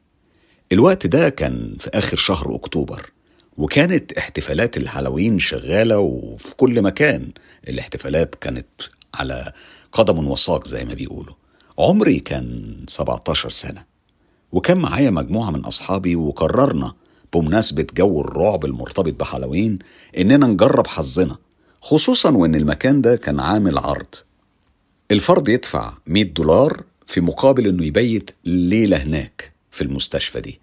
الوقت ده كان في آخر شهر أكتوبر وكانت احتفالات الهالوين شغالة وفي كل مكان الاحتفالات كانت على قدم وساق زي ما بيقولوا. عمري كان 17 سنة. وكان معايا مجموعة من أصحابي وقررنا بمناسبة جو الرعب المرتبط بهالوين إننا نجرب حظنا خصوصا وإن المكان ده كان عامل عرض. الفرد يدفع 100 دولار في مقابل إنه يبيت ليلة هناك في المستشفى دي.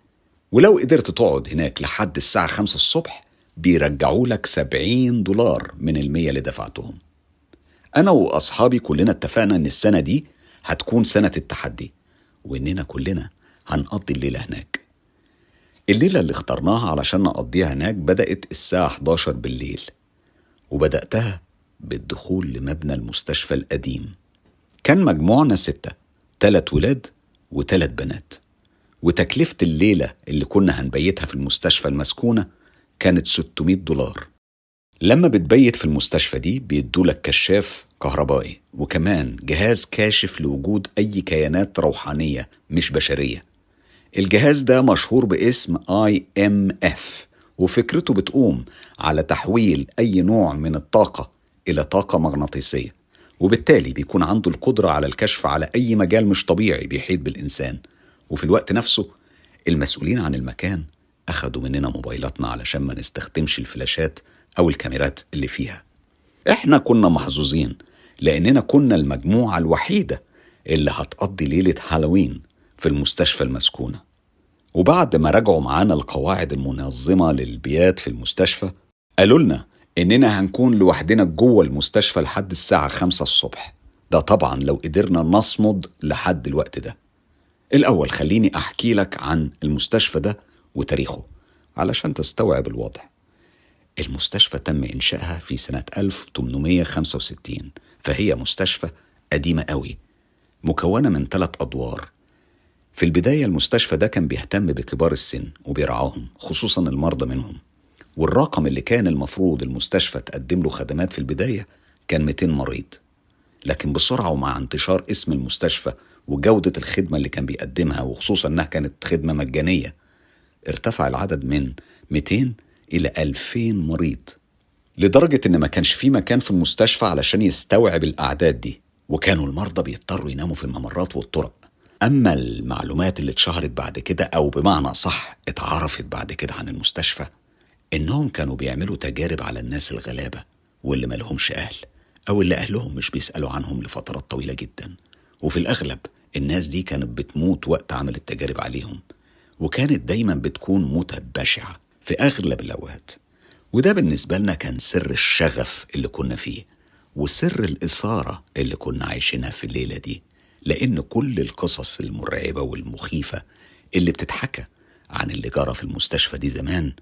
ولو قدرت تقعد هناك لحد الساعة 5 الصبح بيرجعوا لك 70 دولار من المية اللي دفعتهم. أنا وأصحابي كلنا اتفقنا إن السنة دي هتكون سنة التحدي وإننا كلنا هنقضي الليلة هناك. الليلة اللي اخترناها علشان نقضيها هناك بدأت الساعة 11 بالليل وبدأتها بالدخول لمبنى المستشفى القديم. كان مجموعنا ستة تلات ولاد وتلات بنات. وتكلفة الليلة اللي كنا هنبيتها في المستشفى المسكونة كانت 600 دولار. لما بتبيت في المستشفى دي بيدولك كشاف كهربائي وكمان جهاز كاشف لوجود أي كيانات روحانية مش بشرية. الجهاز ده مشهور باسم EMF وفكرته بتقوم على تحويل أي نوع من الطاقة إلى طاقة مغناطيسية وبالتالي بيكون عنده القدرة على الكشف على أي مجال مش طبيعي بيحيط بالإنسان. وفي الوقت نفسه المسؤولين عن المكان أخدوا مننا موبايلاتنا علشان ما نستخدمش الفلاشات أو الكاميرات اللي فيها. إحنا كنا محظوظين لأننا كنا المجموعة الوحيدة اللي هتقضي ليلة هالوين في المستشفى المسكونة. وبعد ما راجعوا معانا القواعد المنظمة للبيات في المستشفى قالوا لنا إننا هنكون لوحدنا جوه المستشفى لحد الساعة خمسة الصبح. ده طبعا لو قدرنا نصمد لحد الوقت ده. الأول خليني أحكي لك عن المستشفى ده وتاريخه علشان تستوعب الوضع. المستشفى تم إنشائها في سنة 1865 فهي مستشفى قديمة قوي مكونة من ثلاث أدوار. في البداية المستشفى ده كان بيهتم بكبار السن وبيرعاهم خصوصا المرضى منهم. والرقم اللي كان المفروض المستشفى تقدم له خدمات في البداية كان 200 مريض. لكن بسرعة ومع انتشار اسم المستشفى وجودة الخدمة اللي كان بيقدمها وخصوصا إنها كانت خدمة مجانية ارتفع العدد من 200 إلى 2000 مريض. لدرجة إن ما كانش في مكان في المستشفى علشان يستوعب الأعداد دي وكانوا المرضى بيضطروا يناموا في الممرات والطرق. أما المعلومات اللي اتشهرت بعد كده أو بمعنى صح اتعرفت بعد كده عن المستشفى إنهم كانوا بيعملوا تجارب على الناس الغلابة واللي مالهمش أهل أو اللي أهلهم مش بيسألوا عنهم لفترات طويلة جدا. وفي الأغلب الناس دي كانت بتموت وقت عمل التجارب عليهم وكانت دايما بتكون موتة بشعة في أغلب الأوقات. وده بالنسبة لنا كان سر الشغف اللي كنا فيه وسر الإثارة اللي كنا عايشينها في الليلة دي. لأن كل القصص المرعبة والمخيفة اللي بتتحكى عن اللي جرى في المستشفى دي زمان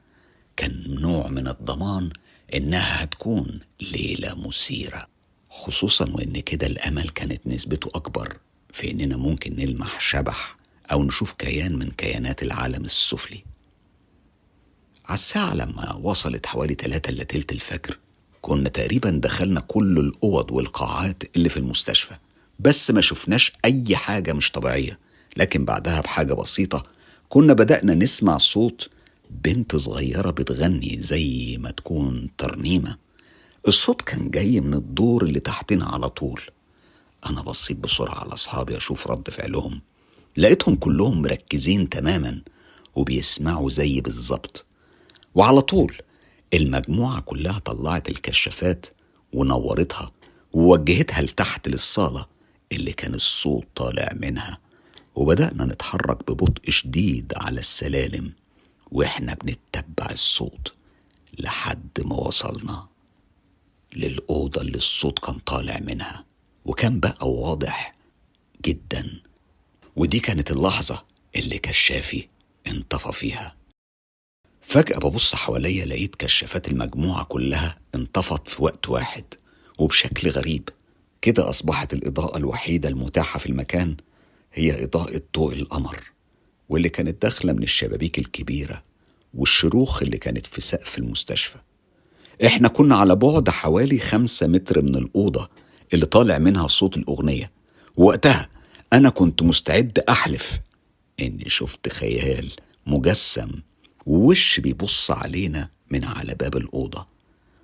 كان نوع من الضمان إنها هتكون ليلة مثيرة. خصوصا وإن كده الأمل كانت نسبته أكبر في إننا ممكن نلمح شبح أو نشوف كيان من كيانات العالم السفلي. على الساعة لما وصلت حوالي تلاتة إلا تلت الفجر كنا تقريبا دخلنا كل الأوض والقاعات اللي في المستشفى. بس ما شفناش أي حاجة مش طبيعية. لكن بعدها بحاجة بسيطة كنا بدأنا نسمع صوت بنت صغيرة بتغني زي ما تكون ترنيمة. الصوت كان جاي من الدور اللي تحتنا على طول. أنا بصيت بسرعة على أصحابي أشوف رد فعلهم. لقيتهم كلهم مركزين تماما وبيسمعوا زي بالظبط. وعلى طول المجموعة كلها طلعت الكشافات ونورتها ووجهتها لتحت للصالة. اللي كان الصوت طالع منها. وبدأنا نتحرك ببطء شديد على السلالم وإحنا بنتبع الصوت لحد ما وصلنا للأوضة اللي الصوت كان طالع منها. وكان بقى واضح جدا. ودي كانت اللحظة اللي كشافي انطفى فيها. فجأة ببص حواليا لقيت كشافات المجموعة كلها انطفت في وقت واحد وبشكل غريب. كده أصبحت الإضاءة الوحيدة المتاحة في المكان هي إضاءة ضوء القمر واللي كانت داخلة من الشبابيك الكبيرة والشروخ اللي كانت في سقف المستشفى. إحنا كنا على بعد حوالي خمسة متر من الأوضة اللي طالع منها صوت الأغنية. ووقتها أنا كنت مستعد أحلف إني شفت خيال مجسم ووش بيبص علينا من على باب الأوضة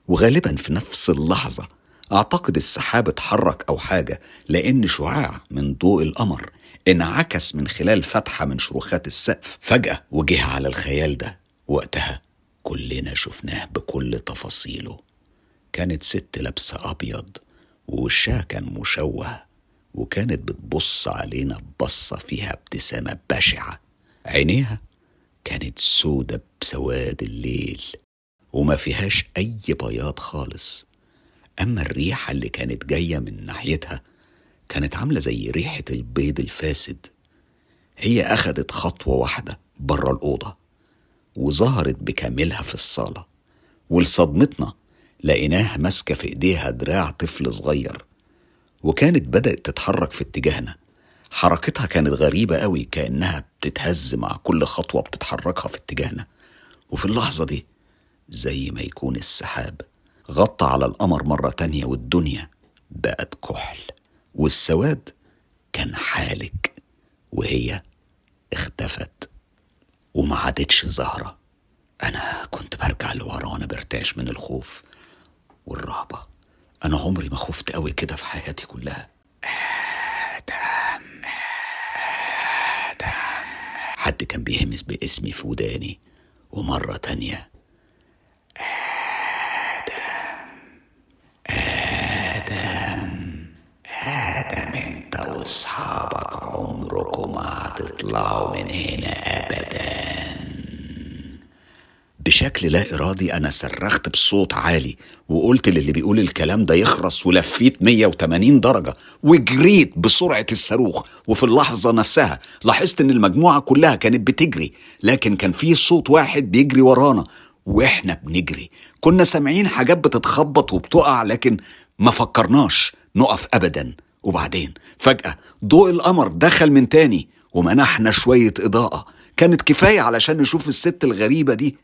وغالبا في نفس اللحظة أعتقد السحاب اتحرك أو حاجة لأن شعاع من ضوء القمر انعكس من خلال فتحة من شروخات السقف. فجأة وجه على الخيال ده. وقتها كلنا شفناه بكل تفاصيله. كانت ست لابسة أبيض ووشها كان مشوه وكانت بتبص علينا ببصة فيها ابتسامة بشعة. عينيها كانت سودة بسواد الليل وما فيهاش أي بياض خالص. أما الريحة اللي كانت جاية من ناحيتها كانت عاملة زي ريحة البيض الفاسد. هي أخدت خطوة واحدة بره الأوضة وظهرت بكاملها في الصالة ولصدمتنا لقيناها ماسكة في إيديها دراع طفل صغير وكانت بدأت تتحرك في اتجاهنا. حركتها كانت غريبة قوي كأنها بتتهز مع كل خطوة بتتحركها في اتجاهنا. وفي اللحظة دي زي ما يكون السحاب. غطى على القمر مرة تانية والدنيا بقت كحل والسواد كان حالك وهي اختفت وما عادتش ظاهرة أنا كنت برجع لورا وأنا برتعش من الخوف والرهبة. أنا عمري ما خفت قوي كده في حياتي كلها. آدم آدم. حد كان بيهمس باسمي في وداني ومرة تانية. آدم آدم انت واصحابك عمركم ما هتطلعوا من هنا ابدا. بشكل لا إرادي أنا صرخت بصوت عالي وقلت للي بيقول الكلام ده يخرس ولفيت 180 درجة وجريت بسرعة الصاروخ. وفي اللحظة نفسها لاحظت إن المجموعة كلها كانت بتجري لكن كان في صوت واحد بيجري ورانا وإحنا بنجري. كنا سامعين حاجات بتتخبط وبتقع لكن ما فكرناش. نقف أبدا. وبعدين فجأة ضوء القمر دخل من تاني ومنحنا شوية إضاءة. كانت كفاية علشان نشوف الست الغريبة دي.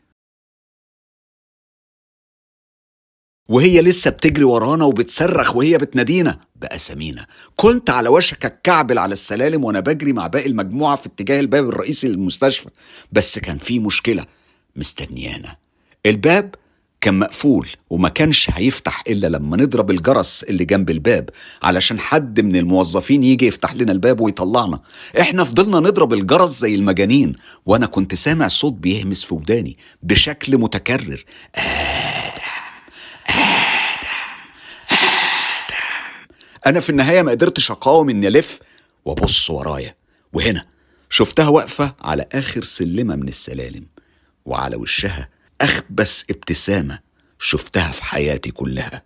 وهي لسه بتجري ورانا وبتصرخ وهي بتنادينا. بأسامينا كنت على وشك الكعبل على السلالم وأنا بجري مع باقي المجموعة في اتجاه الباب الرئيسي للمستشفى. بس كان في مشكلة مستنيانا. الباب كان مقفول وما كانش هيفتح إلا لما نضرب الجرس اللي جنب الباب علشان حد من الموظفين يجي يفتح لنا الباب ويطلعنا. إحنا فضلنا نضرب الجرس زي المجانين وأنا كنت سامع صوت بيهمس في وداني بشكل متكرر. أنا في النهاية ما قدرتش أقاوم إني ألف وأبص ورايا. وهنا شفتها واقفة على آخر سلمة من السلالم وعلى وشها أخبث ابتسامة شفتها في حياتي كلها.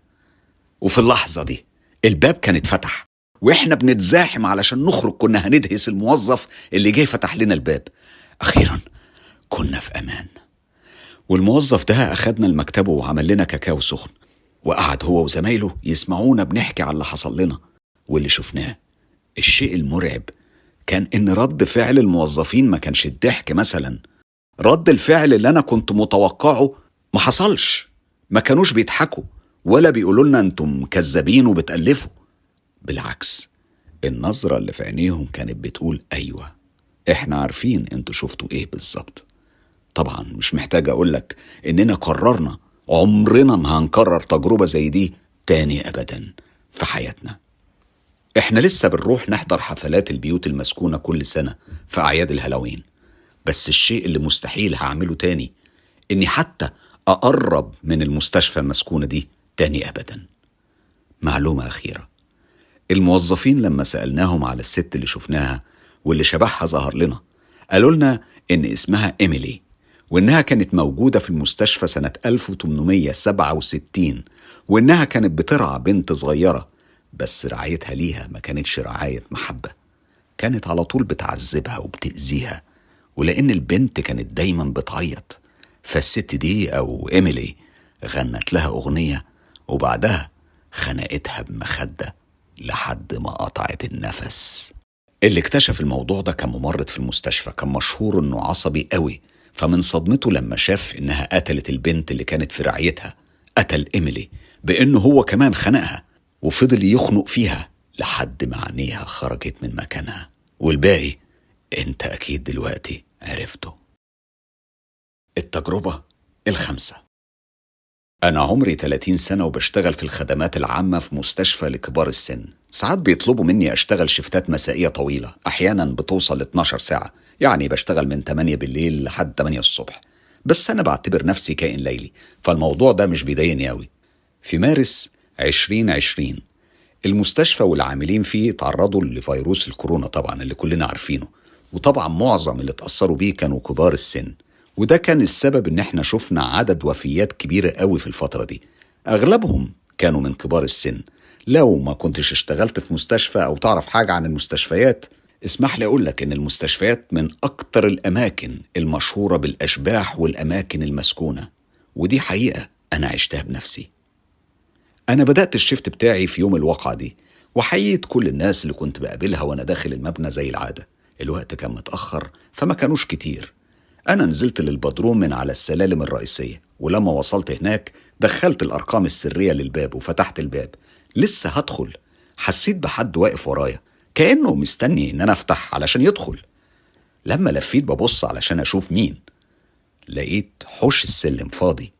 وفي اللحظة دي الباب كان اتفتح وإحنا بنتزاحم علشان نخرج كنا هندهس الموظف اللي جه فتح لنا الباب. أخيرا كنا في أمان. والموظف ده أخدنا لمكتبه وعمل لنا كاكاو سخن وقعد هو وزمايله يسمعونا بنحكي على اللي حصل لنا. واللي شفناه الشيء المرعب كان إن رد فعل الموظفين ما كانش الضحك مثلا. رد الفعل اللي أنا كنت متوقعه ما حصلش. ما كانوش بيضحكوا ولا بيقولوا لنا أنتم كذابين وبتألفوا. بالعكس النظرة اللي في عينيهم كانت بتقول أيوة إحنا عارفين أنتوا شفتوا إيه بالظبط. طبعا مش محتاج أقولك إننا قررنا عمرنا ما هنكرر تجربة زي دي تاني أبدا في حياتنا. إحنا لسه بنروح نحضر حفلات البيوت المسكونة كل سنة في أعياد الهالوين. بس الشيء اللي مستحيل هعمله تاني إني حتى أقرب من المستشفى المسكونة دي تاني أبدا. معلومة أخيرة. الموظفين لما سألناهم على الست اللي شفناها واللي شبهها ظهر لنا قالوا لنا إن اسمها إيميلي وإنها كانت موجودة في المستشفى سنة 1867 وإنها كانت بترعى بنت صغيرة بس رعايتها ليها ما كانتش رعاية محبة. كانت على طول بتعذبها وبتأذيها. ولأن البنت كانت دايما بتعيط. فالست دي أو إيميلي غنت لها أغنية وبعدها خنقتها بمخدة لحد ما قطعت النفس. اللي اكتشف الموضوع ده كان ممرض في المستشفى كان مشهور إنه عصبي قوي. فمن صدمته لما شاف إنها قتلت البنت اللي كانت في رعايتها قتل إيميلي بإنه هو كمان خنقها وفضل يخنق فيها لحد ما عينيها خرجت من مكانها. والباقي أنت أكيد دلوقتي عرفته. التجربة الخامسة. أنا عمري 30 سنة وبشتغل في الخدمات العامة في مستشفى لكبار السن. ساعات بيطلبوا مني أشتغل شفتات مسائية طويلة أحيانا بتوصل ل 12 ساعة. يعني بشتغل من 8 بالليل لحد 8 الصبح. بس أنا بعتبر نفسي كائن ليلي فالموضوع ده مش بيضايقني أوي. في مارس 2020 المستشفى والعاملين فيه تعرضوا لفيروس الكورونا طبعا اللي كلنا عارفينه. وطبعا معظم اللي اتأثروا بيه كانوا كبار السن. وده كان السبب إن إحنا شفنا عدد وفيات كبيرة قوي في الفترة دي. أغلبهم كانوا من كبار السن. لو ما كنتش اشتغلت في مستشفى أو تعرف حاجة عن المستشفيات اسمح لي أقول لك إن المستشفيات من أكتر الأماكن المشهورة بالأشباح والأماكن المسكونة. ودي حقيقة أنا عشتها بنفسي. أنا بدأت الشفت بتاعي في يوم الواقعة دي وحييت كل الناس اللي كنت بقابلها وأنا داخل المبنى زي العادة. الوقت كان متأخر فما كانوش كتير. أنا نزلت للبدروم من على السلالم الرئيسية ولما وصلت هناك دخلت الأرقام السرية للباب وفتحت الباب. لسه هدخل. حسيت بحد واقف ورايا كأنه مستني إن أنا أفتح علشان يدخل. لما لفيت ببص علشان أشوف مين لقيت حوش السلم فاضي.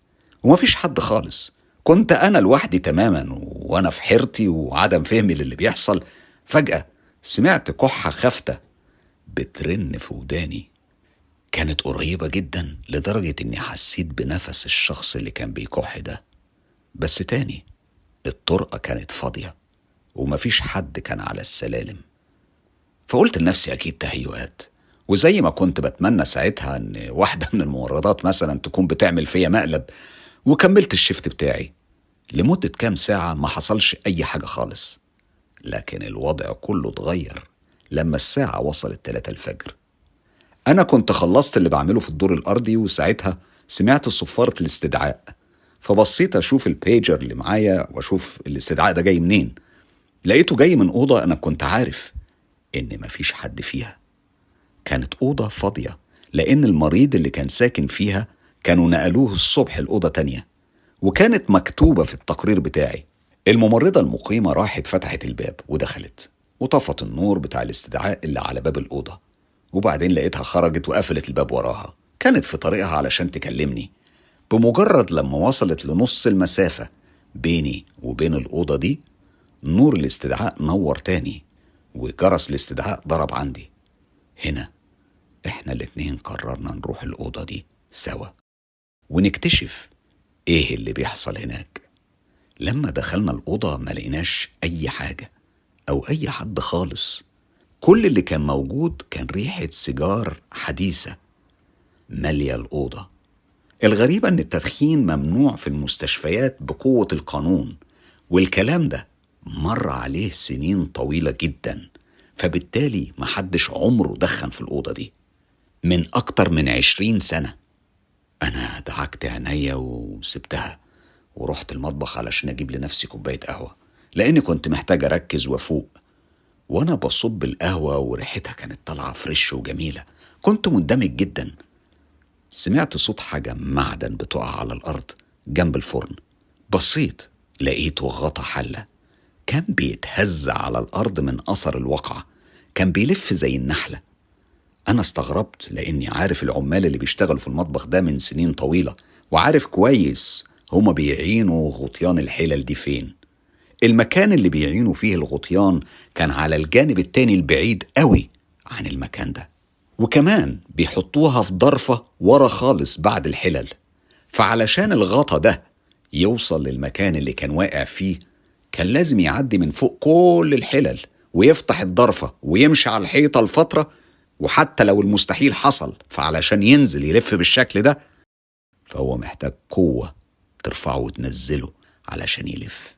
ومفيش حد خالص. كنت أنا لوحدي تماما وأنا في حيرتي وعدم فهمي للي بيحصل. فجأة سمعت كحة خافتة بترن في وداني. كانت قريبة جدا لدرجة إني حسيت بنفس الشخص اللي كان بيكح ده. بس تاني الطرقة كانت فاضية ومفيش حد كان على السلالم. فقلت لنفسي أكيد تهيؤات. وزي ما كنت بتمنى ساعتها إن واحدة من الممرضات مثلا تكون بتعمل فيا مقلب وكملت الشفت بتاعي. لمدة كام ساعة ما حصلش أي حاجة خالص. لكن الوضع كله اتغير. لما الساعة وصلت 3 الفجر. أنا كنت خلصت اللي بعمله في الدور الأرضي وساعتها سمعت صفارة الاستدعاء. فبصيت أشوف البيجر اللي معايا وأشوف الاستدعاء ده جاي منين. لقيته جاي من أوضة أنا كنت عارف إن مفيش حد فيها. كانت أوضة فاضية لأن المريض اللي كان ساكن فيها كانوا نقلوه الصبح الأوضة تانية وكانت مكتوبة في التقرير بتاعي. الممرضة المقيمة راحت فتحت الباب ودخلت. وطفت النور بتاع الاستدعاء اللي على باب الأوضة وبعدين لقيتها خرجت وقفلت الباب وراها. كانت في طريقها علشان تكلمني. بمجرد لما وصلت لنص المسافة بيني وبين الأوضة دي نور الاستدعاء نور تاني وجرس الاستدعاء ضرب عندي. هنا إحنا الاتنين قررنا نروح الأوضة دي سوا. ونكتشف إيه اللي بيحصل هناك. لما دخلنا الأوضة ما لقيناش أي حاجة. أو أي حد خالص. كل اللي كان موجود كان ريحة سيجار حديثة مالية الأوضة. الغريبة إن التدخين ممنوع في المستشفيات بقوة القانون والكلام ده مر عليه سنين طويلة جدا فبالتالي محدش عمره دخن في الأوضة دي. من أكتر من عشرين سنة أنا دعكت عينيا وسبتها ورحت المطبخ علشان أجيب لنفسي كوباية قهوة. لأني كنت محتاج أركز وأفوق. وأنا بصب القهوة وريحتها كانت طالعة فريش وجميلة. كنت مندمج جدا. سمعت صوت حاجة معدن بتقع على الأرض جنب الفرن. بصيت لقيته غطا حلة. كان بيتهز على الأرض من أثر الوقعة كان بيلف زي النحلة. أنا استغربت لأني عارف العمال اللي بيشتغلوا في المطبخ ده من سنين طويلة. وعارف كويس هما بيعينوا غطيان الحلل دي فين. المكان اللي بيعينوا فيه الغطيان كان على الجانب التاني البعيد قوي عن المكان ده. وكمان بيحطوها في ضرفة ورا خالص بعد الحلل. فعلشان الغطا ده يوصل للمكان اللي كان واقع فيه كان لازم يعدي من فوق كل الحلل ويفتح الضرفة ويمشي على الحيطة لفترة وحتى لو المستحيل حصل فعلشان ينزل يلف بالشكل ده فهو محتاج قوة ترفعه وتنزله علشان يلف.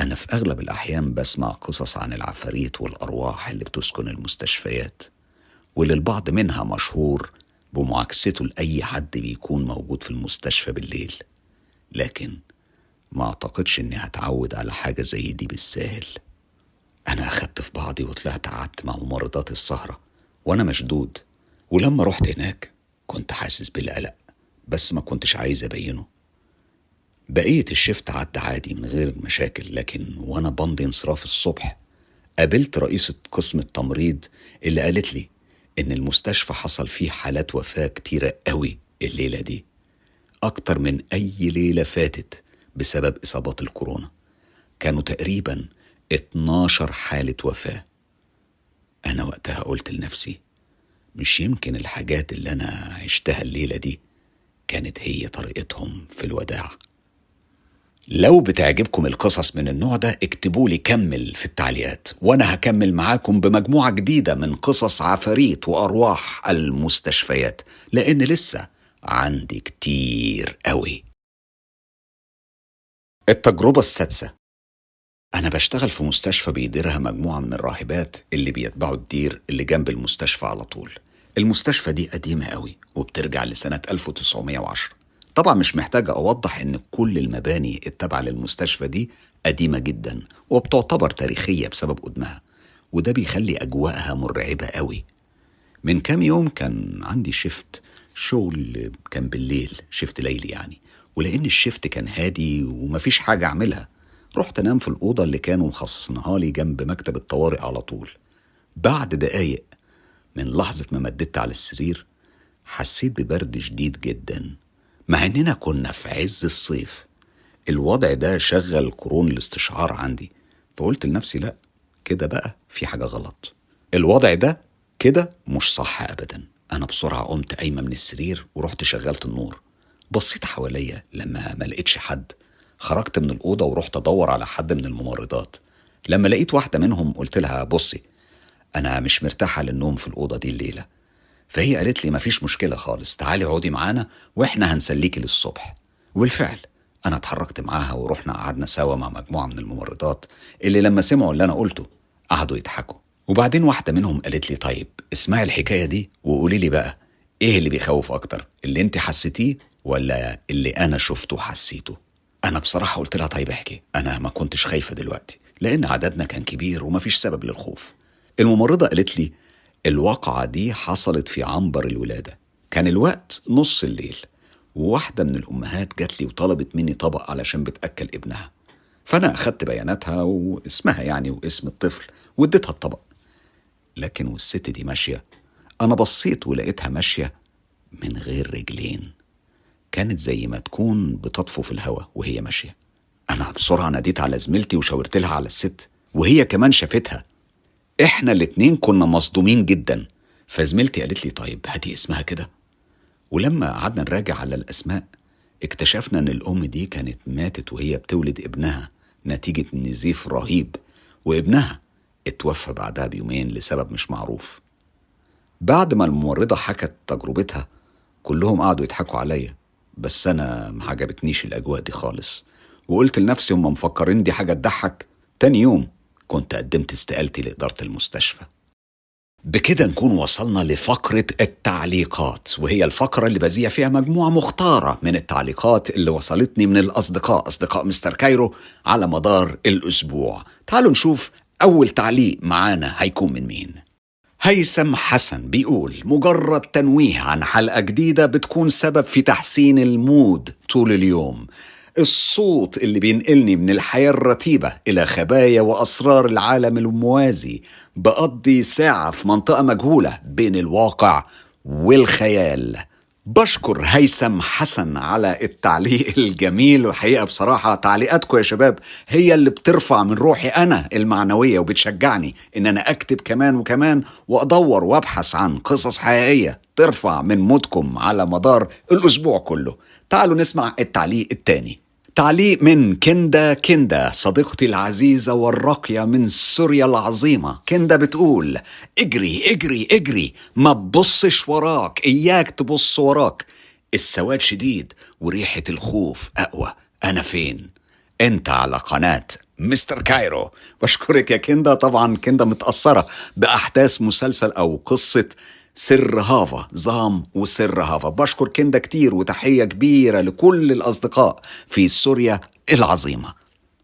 أنا في أغلب الأحيان بسمع قصص عن العفاريت والأرواح اللي بتسكن المستشفيات واللي البعض منها مشهور بمعاكسته لأي حد بيكون موجود في المستشفى بالليل. لكن ما أعتقدش إني هتعود على حاجة زي دي بالساهل. أنا أخدت في بعضي وطلعت قعدت مع ممرضات السهرة وأنا مشدود ولما رحت هناك كنت حاسس بالقلق بس ما كنتش عايز أبينه. بقية الشفت عدى عادي من غير مشاكل لكن وأنا بمضي انصراف الصبح قابلت رئيسة قسم التمريض اللي قالت لي إن المستشفى حصل فيه حالات وفاة كتيرة قوي الليلة دي أكتر من أي ليلة فاتت بسبب إصابات الكورونا. كانوا تقريبا 12 حالة وفاة. أنا وقتها قلت لنفسي مش يمكن الحاجات اللي أنا عشتها الليلة دي كانت هي طريقتهم في الوداع. لو بتعجبكم القصص من النوع ده اكتبوا لي كمل في التعليقات وأنا هكمل معاكم بمجموعة جديدة من قصص عفاريت وأرواح المستشفيات لأن لسه عندي كتير قوي التجربة السادسة. أنا بشتغل في مستشفى بيديرها مجموعة من الراهبات اللي بيتبعوا الدير اللي جنب المستشفى على طول. المستشفى دي قديمة قوي وبترجع لسنة 1910 طبعا مش محتاجة أوضح إن كل المباني التابعة للمستشفى دي قديمة جدا وبتعتبر تاريخية بسبب قدمها وده بيخلي أجواءها مرعبة قوي. من كام يوم كان عندي شفت شغل كان بالليل شفت ليلي يعني ولأن الشفت كان هادي ومفيش حاجة أعملها رحت أنام في الأوضة اللي كانوا مخصصينها لي جنب مكتب الطوارئ على طول. بعد دقايق من لحظة ما مددت على السرير حسيت ببرد شديد جدا. مع إننا كنا في عز الصيف. الوضع ده شغل قرون الاستشعار عندي. فقلت لنفسي لأ كده بقى في حاجة غلط. الوضع ده كده مش صح أبدا. أنا بسرعة قمت قايمة من السرير ورحت شغلت النور. بصيت حواليا لما ما لقيتش حد. خرجت من الأوضة ورحت أدور على حد من الممرضات. لما لقيت واحدة منهم قلت لها بصي أنا مش مرتاحة للنوم في الأوضة دي الليلة. فهي قالت لي مفيش مشكلة خالص تعالي اقعدي معانا وإحنا هنسليكي للصبح. وبالفعل أنا اتحركت معاها ورحنا قعدنا سوا مع مجموعة من الممرضات اللي لما سمعوا اللي أنا قلته قعدوا يضحكوا. وبعدين واحدة منهم قالت لي طيب اسمعي الحكاية دي وقولي لي بقى إيه اللي بيخوف أكتر اللي أنت حسيتيه ولا اللي أنا شفته وحسيته أنا بصراحة قلت لها طيب احكي أنا ما كنتش خايفة دلوقتي لأن عددنا كان كبير ومفيش سبب للخوف. الممرضة قالت لي الواقعة دي حصلت في عنبر الولادة. كان الوقت نص الليل. وواحدة من الأمهات جات لي وطلبت مني طبق علشان بتأكل ابنها. فأنا أخدت بياناتها واسمها يعني واسم الطفل واديتها الطبق. لكن والست دي ماشية. أنا بصيت ولقيتها ماشية من غير رجلين. كانت زي ما تكون بتطفو في الهوا وهي ماشية. أنا بسرعة ناديت على زميلتي وشاورت لها على الست. وهي كمان شافتها. إحنا الاتنين كنا مصدومين جدا. فزميلتي قالت لي طيب هاتي اسمها كده. ولما قعدنا نراجع على الأسماء اكتشفنا إن الأم دي كانت ماتت وهي بتولد ابنها نتيجة نزيف رهيب. وابنها اتوفى بعدها بيومين لسبب مش معروف. بعد ما الممرضة حكت تجربتها كلهم قعدوا يضحكوا عليا. بس أنا ما عجبتنيش الأجواء دي خالص. وقلت لنفسي هم مفكرين دي حاجة تضحك؟ تاني يوم كنت قدمت استقالتي لإدارة المستشفى. بكده نكون وصلنا لفقرة التعليقات وهي الفقرة اللي بذيع فيها مجموعة مختارة من التعليقات اللي وصلتني من الأصدقاء أصدقاء مستر كايرو على مدار الأسبوع. تعالوا نشوف أول تعليق معانا هيكون من مين. هيثم حسن بيقول مجرد تنويه عن حلقة جديدة بتكون سبب في تحسين المود طول اليوم. الصوت اللي بينقلني من الحياة الرتيبة إلى خبايا وأسرار العالم الموازي بقضي ساعة في منطقة مجهولة بين الواقع والخيال. بشكر هيثم حسن على التعليق <laughs> الجميل وحقيقة بصراحة تعليقاتكم يا شباب هي اللي بترفع من روحي أنا المعنوية وبتشجعني إن أنا أكتب كمان وكمان وأدور وأبحث عن قصص حقيقية ترفع من مودكم على مدار الأسبوع كله. تعالوا نسمع التعليق التاني. تعليق من كندا كندا صديقتي العزيزة والراقية من سوريا العظيمة. كندا بتقول اجري اجري اجري ما تبصش وراك إياك تبص وراك. السواد شديد وريحة الخوف أقوى. أنا فين؟ أنت على قناة مستر كايرو. <laughs> بشكرك يا كندا. طبعا كندا متأثرة بأحداث مسلسل أو قصة سر هافا زام وسر هافا. بشكر كندا كتير وتحية كبيرة لكل الأصدقاء في سوريا العظيمة.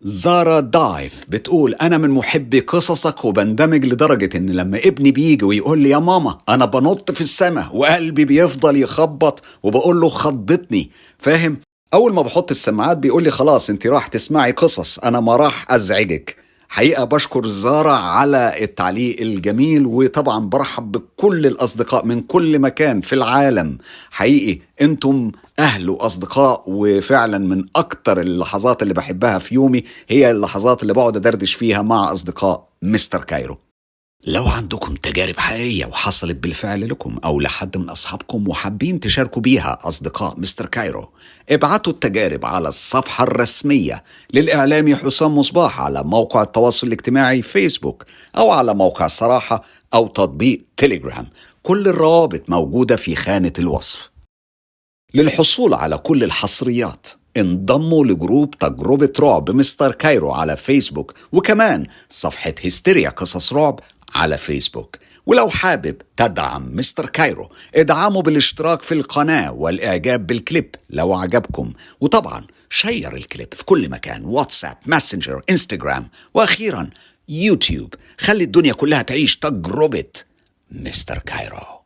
زارا دايف بتقول أنا من محبي قصصك وبندمج لدرجة إن لما ابني بيجي ويقول لي يا ماما أنا بنط في السماء وقلبي بيفضل يخبط وبقول له خضتني. فاهم؟ أول ما بحط السماعات بيقول لي خلاص أنت راح تسمعي قصص أنا ما راح أزعجك. حقيقة بشكر زارة على التعليق الجميل وطبعا برحب بكل الأصدقاء من كل مكان في العالم. حقيقي أنتم أهل وأصدقاء وفعلا من أكتر اللحظات اللي بحبها في يومي هي اللحظات اللي بقعد أدردش فيها مع أصدقاء مستر كايرو. لو عندكم تجارب حقيقية وحصلت بالفعل لكم أو لحد من أصحابكم وحابين تشاركوا بيها أصدقاء مستر كايرو ابعتوا التجارب على الصفحة الرسمية للإعلامي حسام مصباح على موقع التواصل الاجتماعي فيسبوك أو على موقع الصراحة أو تطبيق تيليجرام. كل الروابط موجودة في خانة الوصف. للحصول على كل الحصريات انضموا ل group تجربة رعب مستر كايرو على فيسبوك وكمان صفحة هستيريا قصص رعب على فيسبوك. ولو حابب تدعم مستر كايرو ادعمه بالاشتراك في القناة والإعجاب بالكليب لو عجبكم. وطبعا share الكليب في كل مكان واتساب ماسنجر انستجرام وأخيرا يوتيوب. خلي الدنيا كلها تعيش تجربة مستر كايرو.